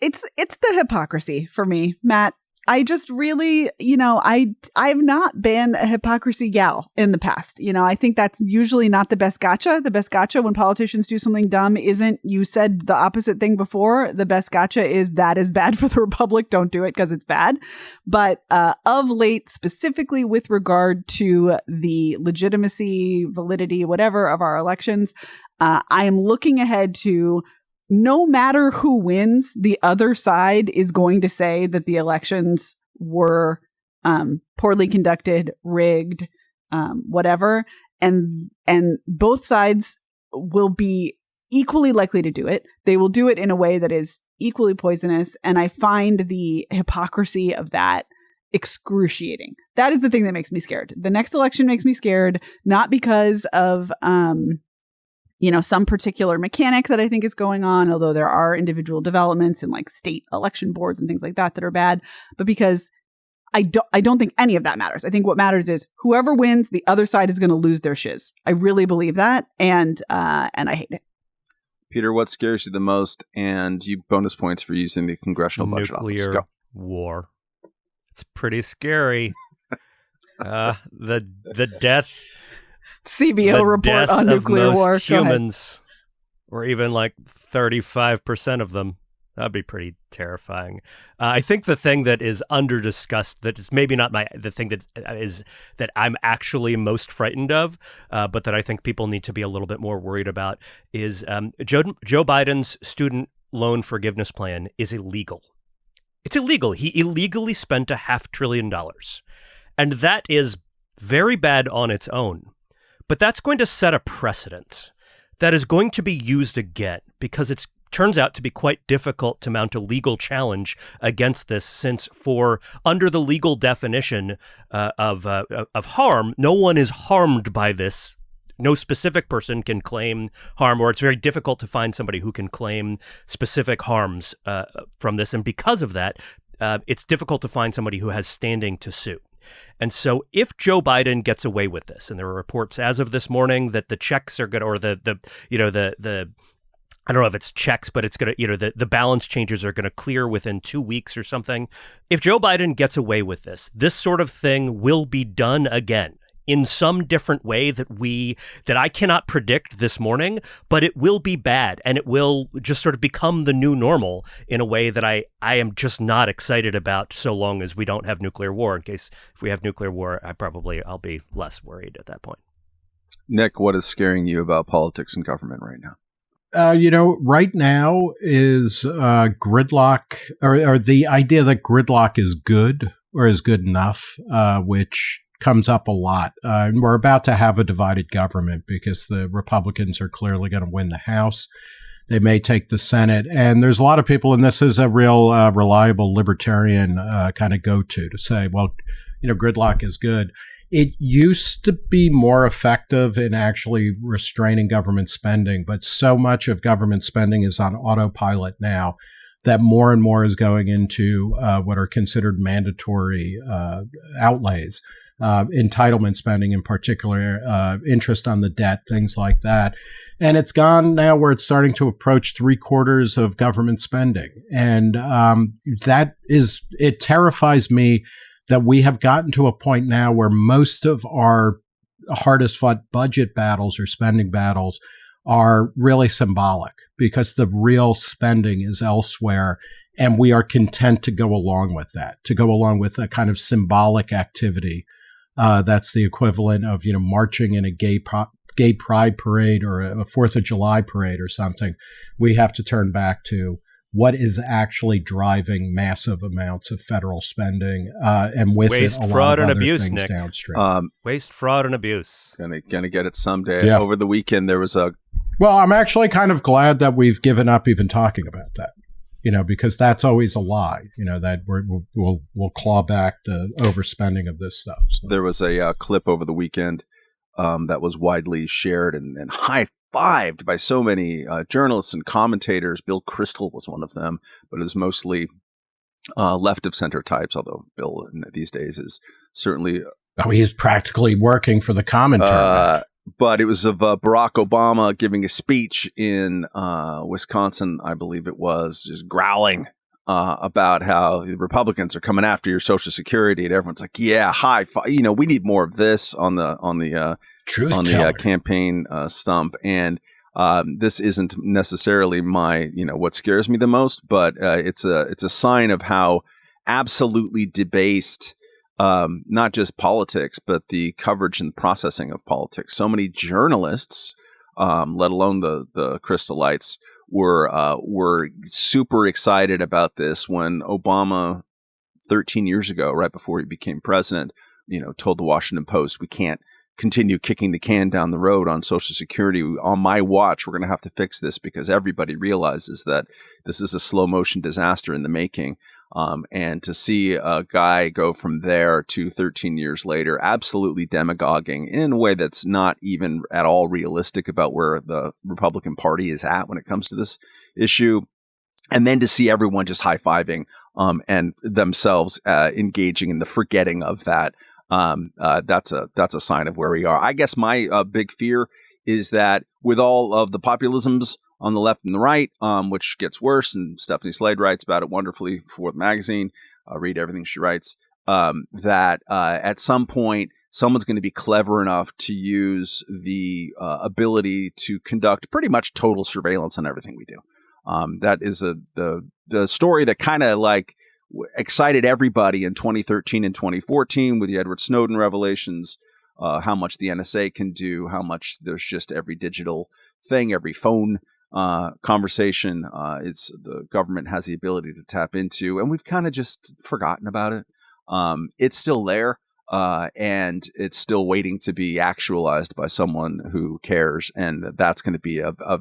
it's it's the hypocrisy for me, Matt. I just really, you know, I I've not been a hypocrisy gal in the past. You know, I think that's usually not the best gotcha. The best gotcha when politicians do something dumb isn't you said the opposite thing before. The best gotcha is that is bad for the republic. Don't do it because it's bad. But uh, of late, specifically with regard to the legitimacy, validity, whatever of our elections, uh, I am looking ahead to no matter who wins, the other side is going to say that the elections were um, poorly conducted, rigged, um, whatever, and and both sides will be equally likely to do it. They will do it in a way that is equally poisonous, and I find the hypocrisy of that excruciating. That is the thing that makes me scared. The next election makes me scared, not because of um, you know, some particular mechanic that I think is going on, although there are individual developments in like state election boards and things like that that are bad, but because I don't I don't think any of that matters. I think what matters is whoever wins, the other side is going to lose their shiz. I really believe that and uh and I hate it. Peter, what scares you the most? And you bonus points for using the congressional budget Nuclear office. Go. war. It's pretty scary. uh the the death CBO report on nuclear war. Humans, or even like 35% of them. That'd be pretty terrifying. Uh, I think the thing that is under discussed, that is maybe not my the thing that uh, that I'm actually most frightened of, uh, but that I think people need to be a little bit more worried about, is um, Joe, Joe Biden's student loan forgiveness plan is illegal. It's illegal. He illegally spent a half trillion dollars, and that is very bad on its own. But that's going to set a precedent that is going to be used again because it turns out to be quite difficult to mount a legal challenge against this since for under the legal definition uh, of uh, of harm no one is harmed by this no specific person can claim harm, or it's very difficult to find somebody who can claim specific harms uh, from this. And because of that, uh, it's difficult to find somebody who has standing to sue. And so if Joe Biden gets away with this, and there are reports as of this morning that the checks are to, or the, the, you know, the, the, I don't know if it's checks, but it's going to, you know, the, the balance changes are going to clear within two weeks or something. If Joe Biden gets away with this, this sort of thing will be done again in some different way that we that I cannot predict this morning, but it will be bad and it will just sort of become the new normal in a way that I I am just not excited about so long as we don't have nuclear war. In case if we have nuclear war, I probably I'll be less worried at that point. Nick, what is scaring you about politics and government right now? Uh, you know, right now is uh, gridlock, or, or, the idea that gridlock is good or is good enough, uh, which comes up a lot. Uh, and we're about to have a divided government because the Republicans are clearly going to win the House. They may take the Senate. And there's a lot of people, and this is a real uh, reliable libertarian uh, kind of go to to say, well, you know, gridlock is good. It used to be more effective in actually restraining government spending, but so much of government spending is on autopilot now that more and more is going into uh, what are considered mandatory uh, outlays, uh, entitlement spending in particular, uh, interest on the debt, things like that. And it's gone now where it's starting to approach three quarters of government spending. And um, that is, it terrifies me that we have gotten to a point now where most of our hardest fought budget battles or spending battles are really symbolic because the real spending is elsewhere. And we are content to go along with that, to go along with a kind of symbolic activity. Uh, that's the equivalent of, you know, marching in a gay, pro- gay pride parade or a Fourth of July parade or something. We have to turn back to what is actually driving massive amounts of federal spending, uh, and with Waste, it, a fraud, lot of and other abuse, things Nick. downstream. Um, Waste, fraud, and abuse. gonna gonna get it someday. Yeah. Over the weekend, there was a Well, I'm actually kind of glad that we've given up even talking about that. You know, because that's always a lie. You know that we're, we'll we'll we'll claw back the overspending of this stuff. So. there was a uh, clip over the weekend um, that was widely shared and, and high fived by so many uh, journalists and commentators. Bill Kristol was one of them, but it was mostly uh, left of center types. Although Bill in, these days is certainly Oh, he's practically working for the commentary. Uh, but it was of uh, Barack Obama giving a speech in uh, Wisconsin, I believe it was, just growling uh, about how the Republicans are coming after your Social Security, and everyone's like, "Yeah, high five! You know, we need more of this on the on the uh, Truth on the teller. uh, campaign uh, stump." And um, this isn't necessarily my, you know, what scares me the most, but uh, it's a it's a sign of how absolutely debased um, not just politics, but the coverage and processing of politics. So many journalists, um, let alone the the Kristolites, were uh, were super excited about this when Obama, 13 years ago, right before he became president, you know, told the Washington Post, "We can't." continue kicking the can down the road on social security on my watch we're going to have to fix this because everybody realizes that this is a slow motion disaster in the making um, and to see a guy go from there to 13 years later, absolutely demagoguing in a way that's not even at all realistic about where the Republican Party is at when it comes to this issue. And then to see everyone just high fiving um, and themselves uh, engaging in the forgetting of that, um, uh, that's a that's a sign of where we are. I guess my uh, big fear is that with all of the populisms on the left and the right, um, which gets worse. And Stephanie Slade writes about it wonderfully for the magazine. Uh, read everything she writes. Um, that uh, at some point, someone's going to be clever enough to use the uh, ability to conduct pretty much total surveillance on everything we do. Um, that is a the the story that kind of like excited everybody in 2013 and 2014 with the Edward Snowden revelations. Uh, how much the NSA can do, how much there's just every digital thing, every phone uh, conversation. Uh, it's the government has the ability to tap into, and we've kind of just forgotten about it. Um, it's still there, uh, and it's still waiting to be actualized by someone who cares, and that's going to be a, a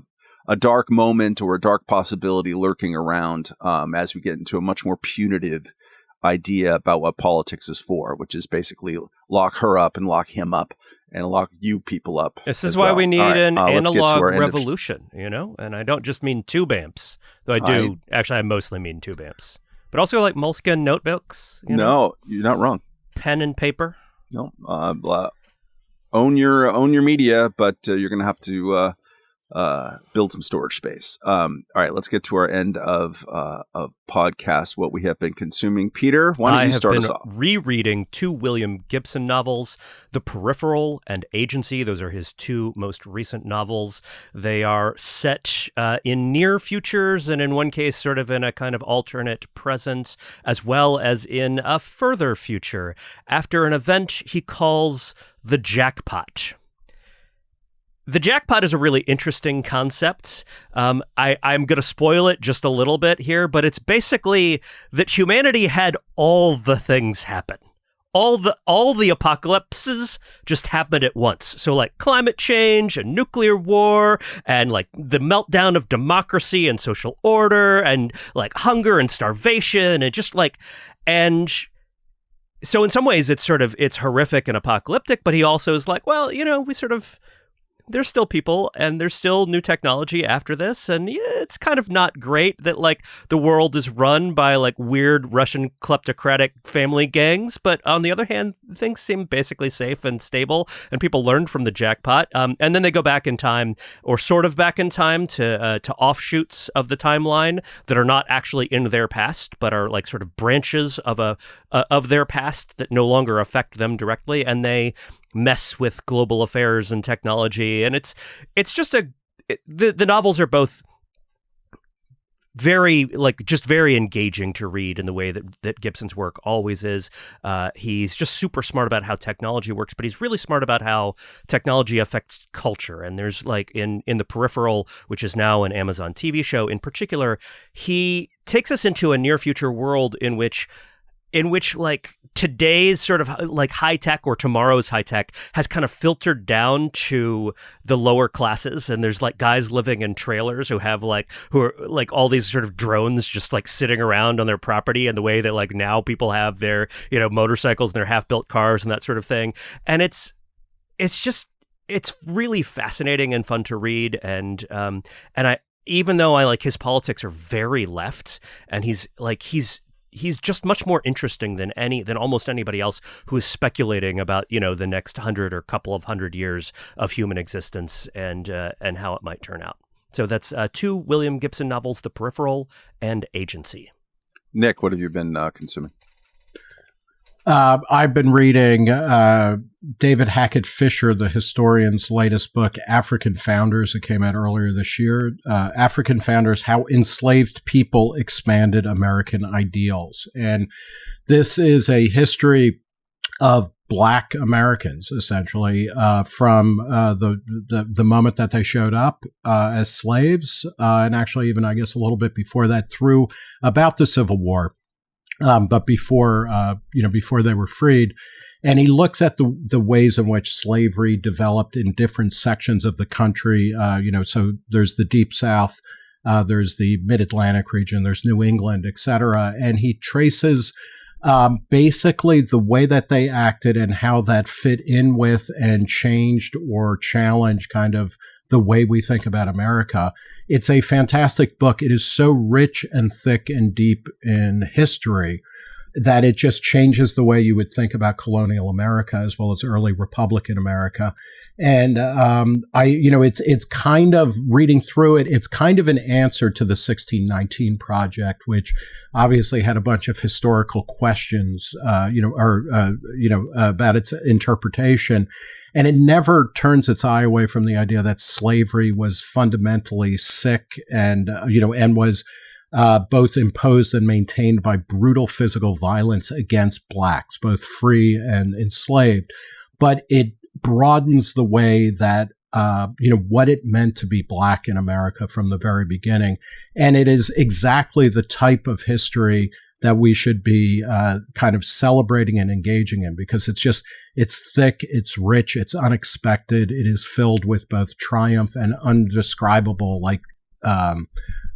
a dark moment or a dark possibility lurking around um, as we get into a much more punitive idea about what politics is for, which is basically lock her up and lock him up and lock you people up. This is why well. we need right, an uh, let's get to analog revolution, you know? And I don't just mean tube amps, though I do actually I mostly mean tube amps. But also like Moleskine notebooks, you know? no, you're not wrong. Pen and paper. No, uh, blah. own your own your media, but uh, you're going to have to uh, build some storage space. Um, all right, let's get to our end of uh, of podcast. What we have been consuming, Peter. Why don't I you start us off? rereading two William Gibson novels, The Peripheral and Agency. Those are his two most recent novels. They are set uh, in near futures, and in one case, sort of in a kind of alternate present, as well as in a further future, after an event he calls the jackpot. The jackpot is a really interesting concept. Um, I, I'm going to spoil it just a little bit here, but it's basically that humanity had all the things happen. All the all the apocalypses just happened at once. So like climate change and nuclear war and like the meltdown of democracy and social order and like hunger and starvation and just like and so in some ways it's sort of it's horrific and apocalyptic, but he also is like, well, you know, we sort of there's still people and there's still new technology after this, and it's kind of not great that like the world is run by like weird Russian kleptocratic family gangs. But on the other hand, things seem basically safe and stable, and people learned from the jackpot. Um, and then they go back in time, or sort of back in time, to uh, to offshoots of the timeline that are not actually in their past, but are like sort of branches of a uh, of their past that no longer affect them directly, and they mess with global affairs and technology. And it's it's just a it, the the novels are both very like just very engaging to read in the way that that Gibson's work always is. Uh, he's just super smart about how technology works, but he's really smart about how technology affects culture. And there's like in in the peripheral, which is now an Amazon TV show in particular, he takes us into a near future world in which in which like today's sort of like high tech or tomorrow's high tech has kind of filtered down to the lower classes. And there's like guys living in trailers who have like who are like all these sort of drones just like sitting around on their property and the way that like now people have their you know motorcycles and their half built cars and that sort of thing. And it's it's just it's really fascinating and fun to read. And um and I even though I like his politics are very left and he's like he's he's just much more interesting than any than almost anybody else who is speculating about you know the next hundred or couple of hundred years of human existence and uh, and how it might turn out. So that's uh, two William Gibson novels, The Peripheral and Agency. Nick, what have you been uh, consuming? Uh, I've been reading uh, David Hackett Fischer, the historian's latest book, African Founders. It came out earlier this year. Uh, African Founders How Enslaved People Expanded American Ideals. And this is a history of Black Americans, essentially, uh, from uh, the, the, the moment that they showed up uh, as slaves, and actually even I guess a little bit before that, through about the Civil War um, but before uh, you know before they were freed. And he looks at the the ways in which slavery developed in different sections of the country. Uh, you know, so there's the Deep South, uh, there's the Mid Atlantic region, there's New England, et cetera. And he traces um, basically the way that they acted and how that fit in with and changed or challenged kind of the way we think about America. It's a fantastic book. It is so rich and thick and deep in history that it just changes the way you would think about colonial America as well as early Republican America. And um, I, you know, it's it's kind of reading through it. It's kind of an answer to the 1619 project, which obviously had a bunch of historical questions, uh, you know, or uh, you know, about its interpretation. And it never turns its eye away from the idea that slavery was fundamentally sick and uh, you know and was uh, both imposed and maintained by brutal physical violence against blacks, both free and enslaved. But it broadens the way that uh, you know what it meant to be black in America from the very beginning, and it is exactly the type of history that we should be uh, kind of celebrating and engaging in because it's just it's thick, it's rich, it's unexpected, it is filled with both triumph and undescribable like um,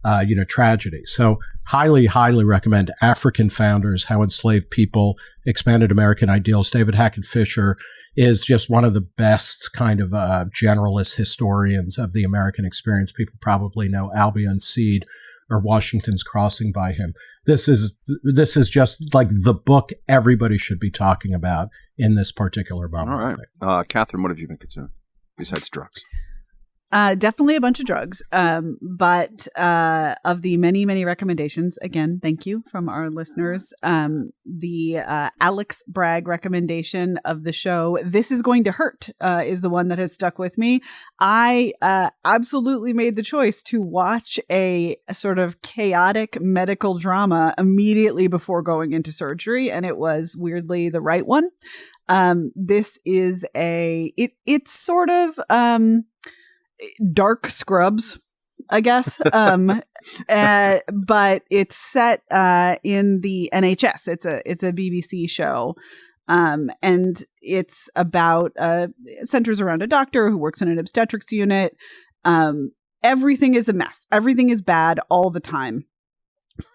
uh, you know, tragedy. So highly, highly recommend African Founders, How Enslaved People Expanded American Ideals. David Hackett Fischer is just one of the best kind of uh, generalist historians of the American experience. People probably know Albion Seed or Washington's Crossing by him. This is this is just like the book everybody should be talking about in this particular moment. All right, uh, Catherine, what have you been consuming besides drugs? Uh, definitely a bunch of drugs. Um, but uh, of the many, many recommendations, again, thank you from our listeners. Um, the uh, Alex Bragg recommendation of the show, This is Going to Hurt, uh, is the one that has stuck with me. I uh, absolutely made the choice to watch a, a sort of chaotic medical drama immediately before going into surgery, and it was weirdly the right one. Um, this is a, it, it's sort of, um, dark scrubs I guess. Um, uh, but it's set uh, in the NHS. It's a it's a BBC show, um, and it's about uh, centers around a doctor who works in an obstetrics unit. Um, everything is a mess. Everything is bad all the time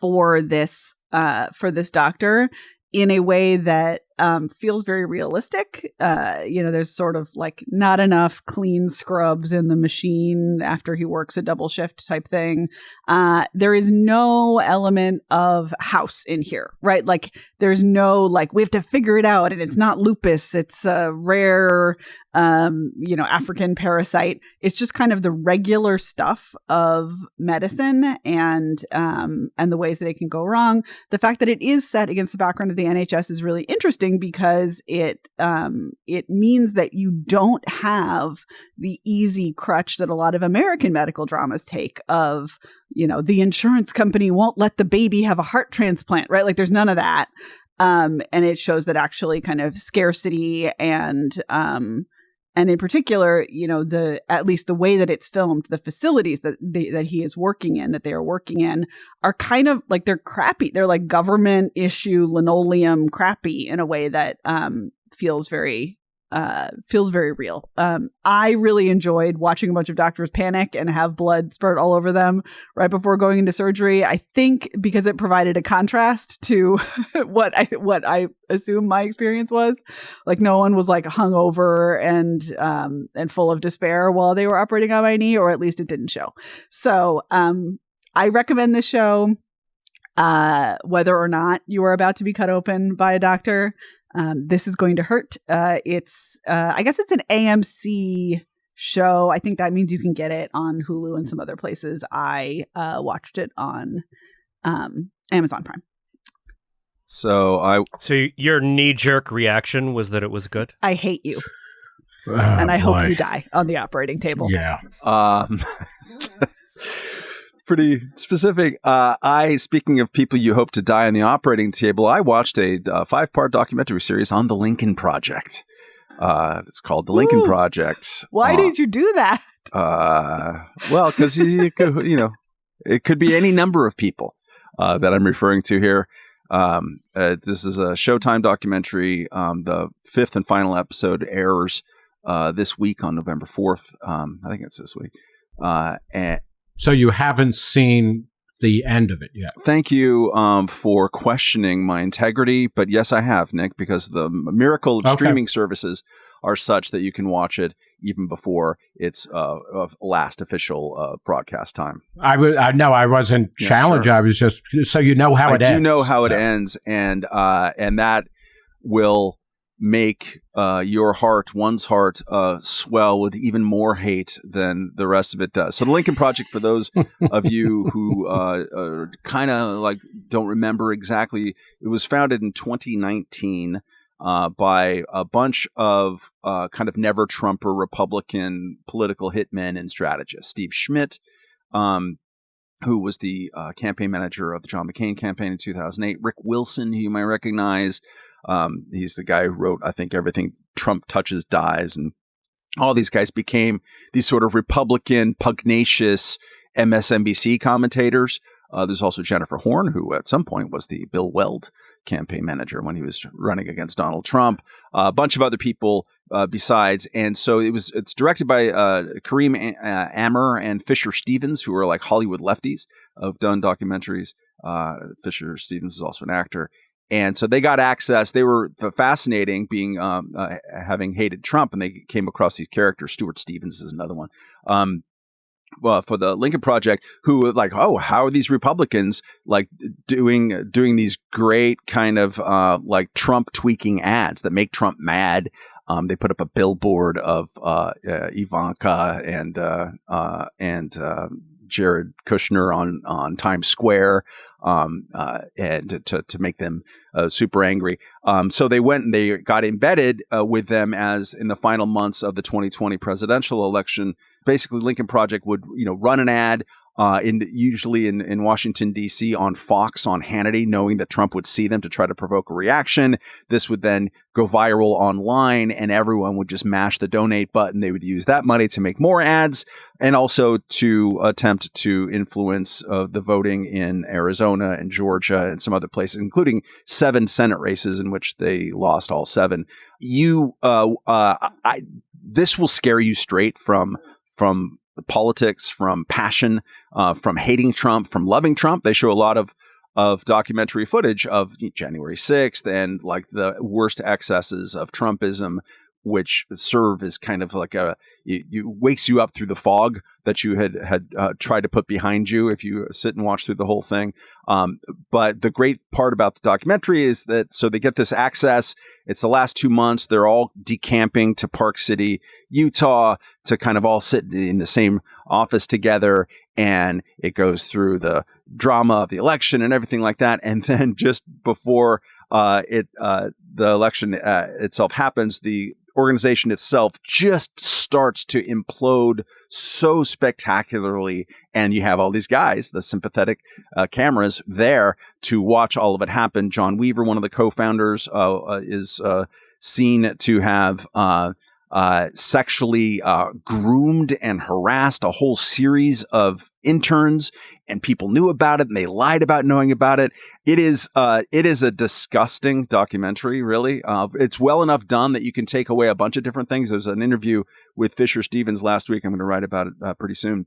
for this uh, for this doctor in a way that um, feels very realistic. Uh, you know, there's sort of like not enough clean scrubs in the machine after he works a double shift type thing. Uh, there is no element of house in here, right? Like there's no like we have to figure it out, and it's not lupus; it's a rare um, you know, African parasite. It's just kind of the regular stuff of medicine and um, and the ways that it can go wrong. The fact that it is set against the background of the NHS is really interesting because it um, it means that you don't have the easy crutch that a lot of American medical dramas take of you know the insurance company won't let the baby have a heart transplant, right? Like there's none of that. Um, and it shows that actually kind of scarcity and um, and in particular you know the at least the way that it's filmed the facilities that they, that he is working in that they are working in are kind of like they're crappy. They're like government issue linoleum crappy in a way that um feels very uh, feels very real. Um, I really enjoyed watching a bunch of doctors panic and have blood spurt all over them right before going into surgery. I think because it provided a contrast to what I what I assume my experience was. Like no one was like hungover and um, and full of despair while they were operating on my knee, or at least it didn't show. So um, I recommend this show uh, whether or not you are about to be cut open by a doctor. Um, this is going to hurt. Uh, it's, uh, I guess it's an AMC show. I think that means you can get it on Hulu and some other places. I uh, watched it on um, Amazon Prime. So I. So your knee jerk reaction was that it was good. I hate you, Oh, and I boy. hope you die on the operating table. Yeah. Um, pretty specific. Uh, I, speaking of people you hope to die on the operating table, I watched a uh, five part documentary series on the Lincoln Project. Uh, it's called the Lincoln Ooh. Project. Why Uh, did you do that? Uh, well, because you, you know, it could be any number of people uh, that I'm referring to here. Um, uh, this is a Showtime documentary. Um, the fifth and final episode airs uh, this week on November 4th. Um, I think it's this week. Uh, and So you haven't seen the end of it yet. thank you um, for questioning my integrity. But yes, I have, Nick, because the miracle of Okay. streaming services are such that you can watch it even before its uh, last official uh, broadcast time. I was. I know I wasn't Yeah, challenged. sure. I was just so you know how I it do ends. know how it Yeah. ends, and uh, and that will make uh, your heart, one's heart, uh, swell with even more hate than the rest of it does. So the Lincoln Project, for those of you who uh, kind of like don't remember exactly, it was founded in 2019 uh, by a bunch of uh, kind of never Trumper Republican political hitmen and strategists. Steve Schmidt, um, who was the uh, campaign manager of the John McCain campaign in 2008. Rick Wilson, who you might recognize. Um, he's the guy who wrote, I think, everything Trump touches dies. And all these guys became these sort of Republican, pugnacious MSNBC commentators. Uh, there's also Jennifer Horn, who at some point was the Bill Weld campaign manager when he was running against Donald Trump. Uh, a bunch of other people uh, besides, and so it was. It's directed by uh, Karim A- uh, Amer and Fisher Stevens, who are like Hollywood lefties, have done documentaries. Uh, Fisher Stevens is also an actor. And so they got access. They were fascinating, being um, uh, having hated Trump, and they came across these characters. Stuart Stevens is another one. Um, well, for the Lincoln Project, who were like, oh, how are these Republicans like doing doing these great kind of uh, like Trump tweaking ads that make Trump mad? Um, they put up a billboard of uh, uh, Ivanka and uh, uh, and Jared Kushner on on Times Square, um, uh, and to to make them uh, super angry. Um, so they went and they got embedded uh, with them as in the final months of the 2020 presidential election. Basically, Lincoln Project would you know run an ad uh, in usually in, in Washington D.C. on Fox on Hannity, knowing that Trump would see them to try to provoke a reaction. This would then go viral online, and everyone would just mash the donate button. They would use that money to make more ads, and also to attempt to influence uh, the voting in Arizona and Georgia and some other places, including seven Senate races in which they lost all seven. You, uh, uh, I, this will scare you straight from from politics, from passion, uh, from hating Trump, from loving Trump. They show a lot of of documentary footage of January 6th and like the worst excesses of Trumpism which serve as kind of like a you, you wakes you up through the fog that you had had uh, tried to put behind you if you sit and watch through the whole thing. Um, but the great part about the documentary is that so they get this access. It's the last two months. They're all decamping to Park City, Utah, to kind of all sit in the same office together. And it goes through the drama of the election and everything like that. And then just before uh, it uh, the election uh, itself happens, the organization itself just starts to implode so spectacularly. And you have all these guys, the sympathetic uh, cameras there to watch all of it happen. John Weaver, one of the co founders, uh, uh, is uh, seen to have uh, sexually uh, groomed and harassed a whole series of interns, and people knew about it and they lied about knowing about it. It is uh, it is a disgusting documentary. Really, uh, it's well enough done that you can take away a bunch of different things. There's an interview with Fisher Stevens last week. I'm going to write about it uh, pretty soon.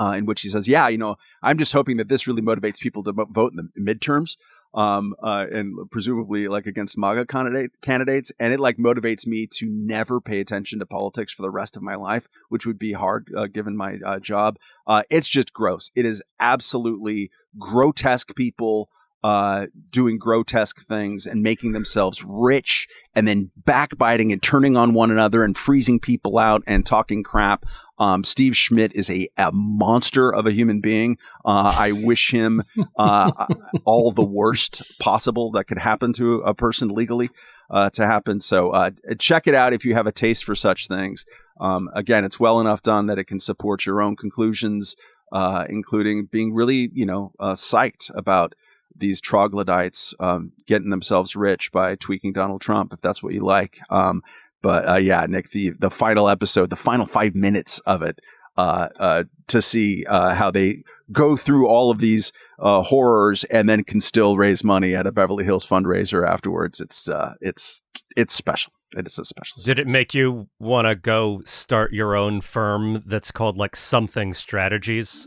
Uh, in which he says, "Yeah, you know, I'm just hoping that this really motivates people to vote in the midterms um, uh, and presumably like against MAGA candidate candidates, and it like motivates me to never pay attention to politics for the rest of my life, which would be hard uh, given my uh, job. Uh, it's just gross. It is absolutely grotesque people uh, doing grotesque things and making themselves rich and then backbiting and turning on one another and freezing people out and talking crap. Um, Steve Schmidt is a, a, monster of a human being. Uh, I wish him uh, all the worst possible that could happen to a person legally uh, to happen. So uh, check it out if you have a taste for such things. Um, again, it's well enough done that it can support your own conclusions, uh, including being really, you know, psyched about these troglodytes um, getting themselves rich by tweaking Donald Trump, if that's what you like. Um, but uh, yeah, Nick, the the final episode, the final five minutes of it, uh, uh, to see uh, how they go through all of these uh, horrors and then can still raise money at a Beverly Hills fundraiser afterwards. It's uh, it's it's special. It is a special. Did it make you want to go start your own firm that's called like something strategies?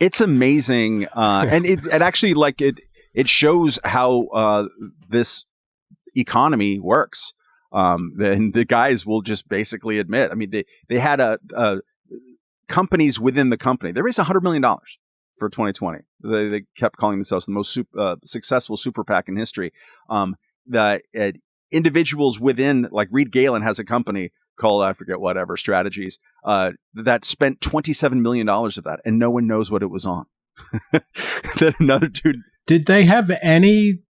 it's amazing, uh, and it it actually like it it shows how uh, this economy works. Um, and the guys will just basically admit. I mean, they they had a, a companies within the company. They raised hundred million dollars for 2020. They, they kept calling themselves the most super, uh, successful super PAC in history. Um, the uh, individuals within, like Reed Galen has a company called I forget whatever strategies uh, that spent twenty seven million dollars of that, and no one knows what it was on. another dude. Did they have any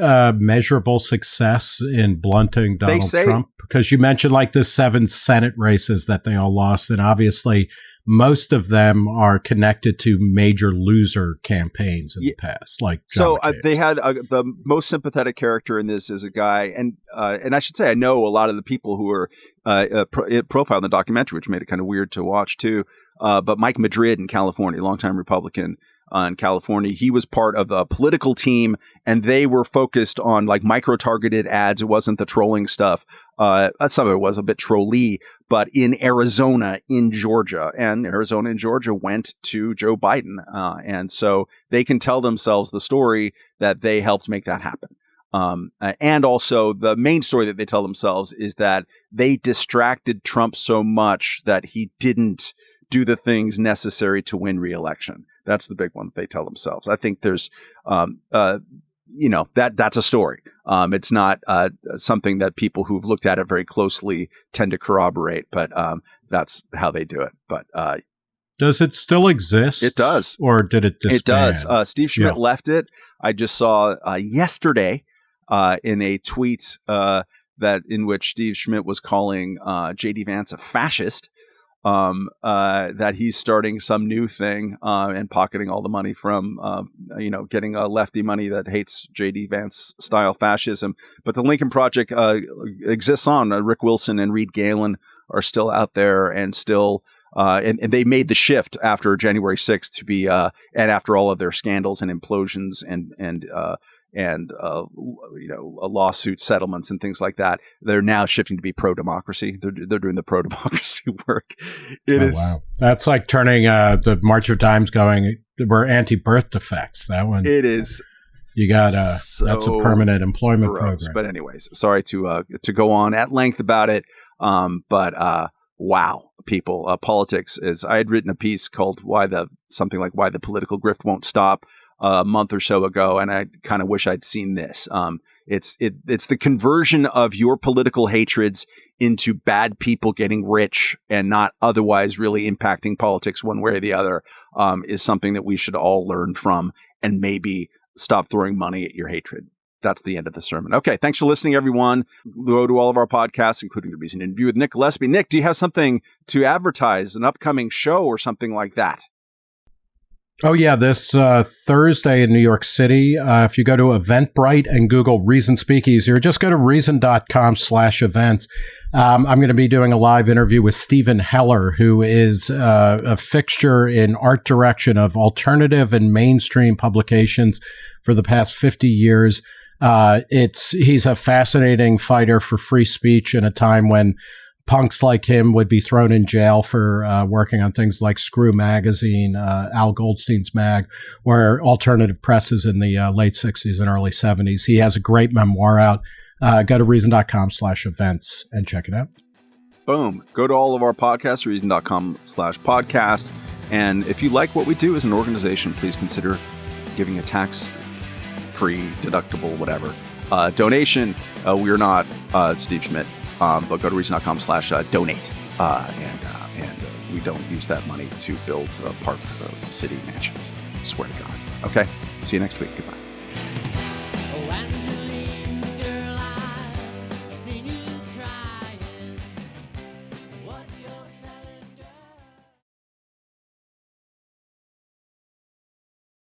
uh, measurable success in blunting Donald say, Trump? Because you mentioned like the seven Senate races that they all lost, and obviously most of them are connected to major loser campaigns in yeah. the past. Like John so, uh, they had uh, the most sympathetic character in this is a guy, and uh, and I should say I know a lot of the people who are uh, uh, pro- profiled in the documentary, which made it kind of weird to watch too. Uh, but Mike Madrid in California, longtime Republican, uh, in California. He was part of a political team, and they were focused on like micro targeted ads. It wasn't the trolling stuff. Uh, some of it was a bit trolly, but in Arizona, in Georgia, and Arizona and Georgia went to Joe Biden, uh, and so they can tell themselves the story that they helped make that happen. Um, and also, the main story that they tell themselves is that they distracted Trump so much that he didn't do the things necessary to win re-election. That's the big one they tell themselves. I think there's, um, uh, you know, that that's a story. Um, it's not uh, something that people who've looked at it very closely tend to corroborate, but um, that's how they do it. But uh, does it still exist? It does, or did it? Disband? It does. Uh, Steve Schmidt yeah. left it. I just saw uh, yesterday uh, in a tweet uh, that in which Steve Schmidt was calling J.D. Vance a fascist um, uh, that he's starting some new thing uh, and pocketing all the money from, uh, you know, getting a lefty money that hates J.D. Vance style fascism. But the Lincoln Project uh, exists on. Uh, Rick Wilson and Reed Galen are still out there and still. Uh, and, and, they made the shift after January 6th to be, and after all of their scandals and implosions and and and uh, you know lawsuit settlements and things like that. They're now shifting to be pro democracy. They're they're doing the pro democracy work. It oh, is wow. that's like turning uh, the March of Dimes going were anti-birth defects. That one, it is. You got a so that's a permanent employment gross. program. But anyways, sorry to uh, to go on at length about it. Um, but uh, wow, people, uh, politics is. I had written a piece called "Why the something like Why the Political Grift Won't Stop." A month or so ago, and I kind of wish I'd seen this. Um, it's it it's the conversion of your political hatreds into bad people getting rich and not otherwise really impacting politics one way or the other um, is something that we should all learn from and maybe stop throwing money at your hatred. That's the end of the sermon. Okay, thanks for listening, everyone. Go to all of our podcasts, including the recent interview with Nick Gillespie. Nick, do you have something to advertise, an upcoming show or something like that? Oh, yeah. This uh, Thursday in New York City, uh, if you go to Eventbrite and Google Reason Speakeasy, or just go to reason.com slash events, um, I'm going to be doing a live interview with Steven Heller, who is uh, a fixture in art direction of alternative and mainstream publications for the past 50 years. Uh, it's he's a fascinating fighter for free speech in a time when punks like him would be thrown in jail for uh, working on things like Screw Magazine, uh, Al Goldstein's mag, or alternative presses in the uh, late 60s and early 70s. He has a great memoir out. Uh, go to reason.com slash events and check it out. Boom. Go to all of our podcasts, reason.com slash podcast. And if you like what we do as an organization, please consider giving a tax free, deductible, whatever uh, donation. Uh, we're not Steve Schmidt um, but go to reason.com slash uh, donate. Uh, and uh, and we don't use that money to build park city mansions. Swear to God. Okay. See you next week. Goodbye.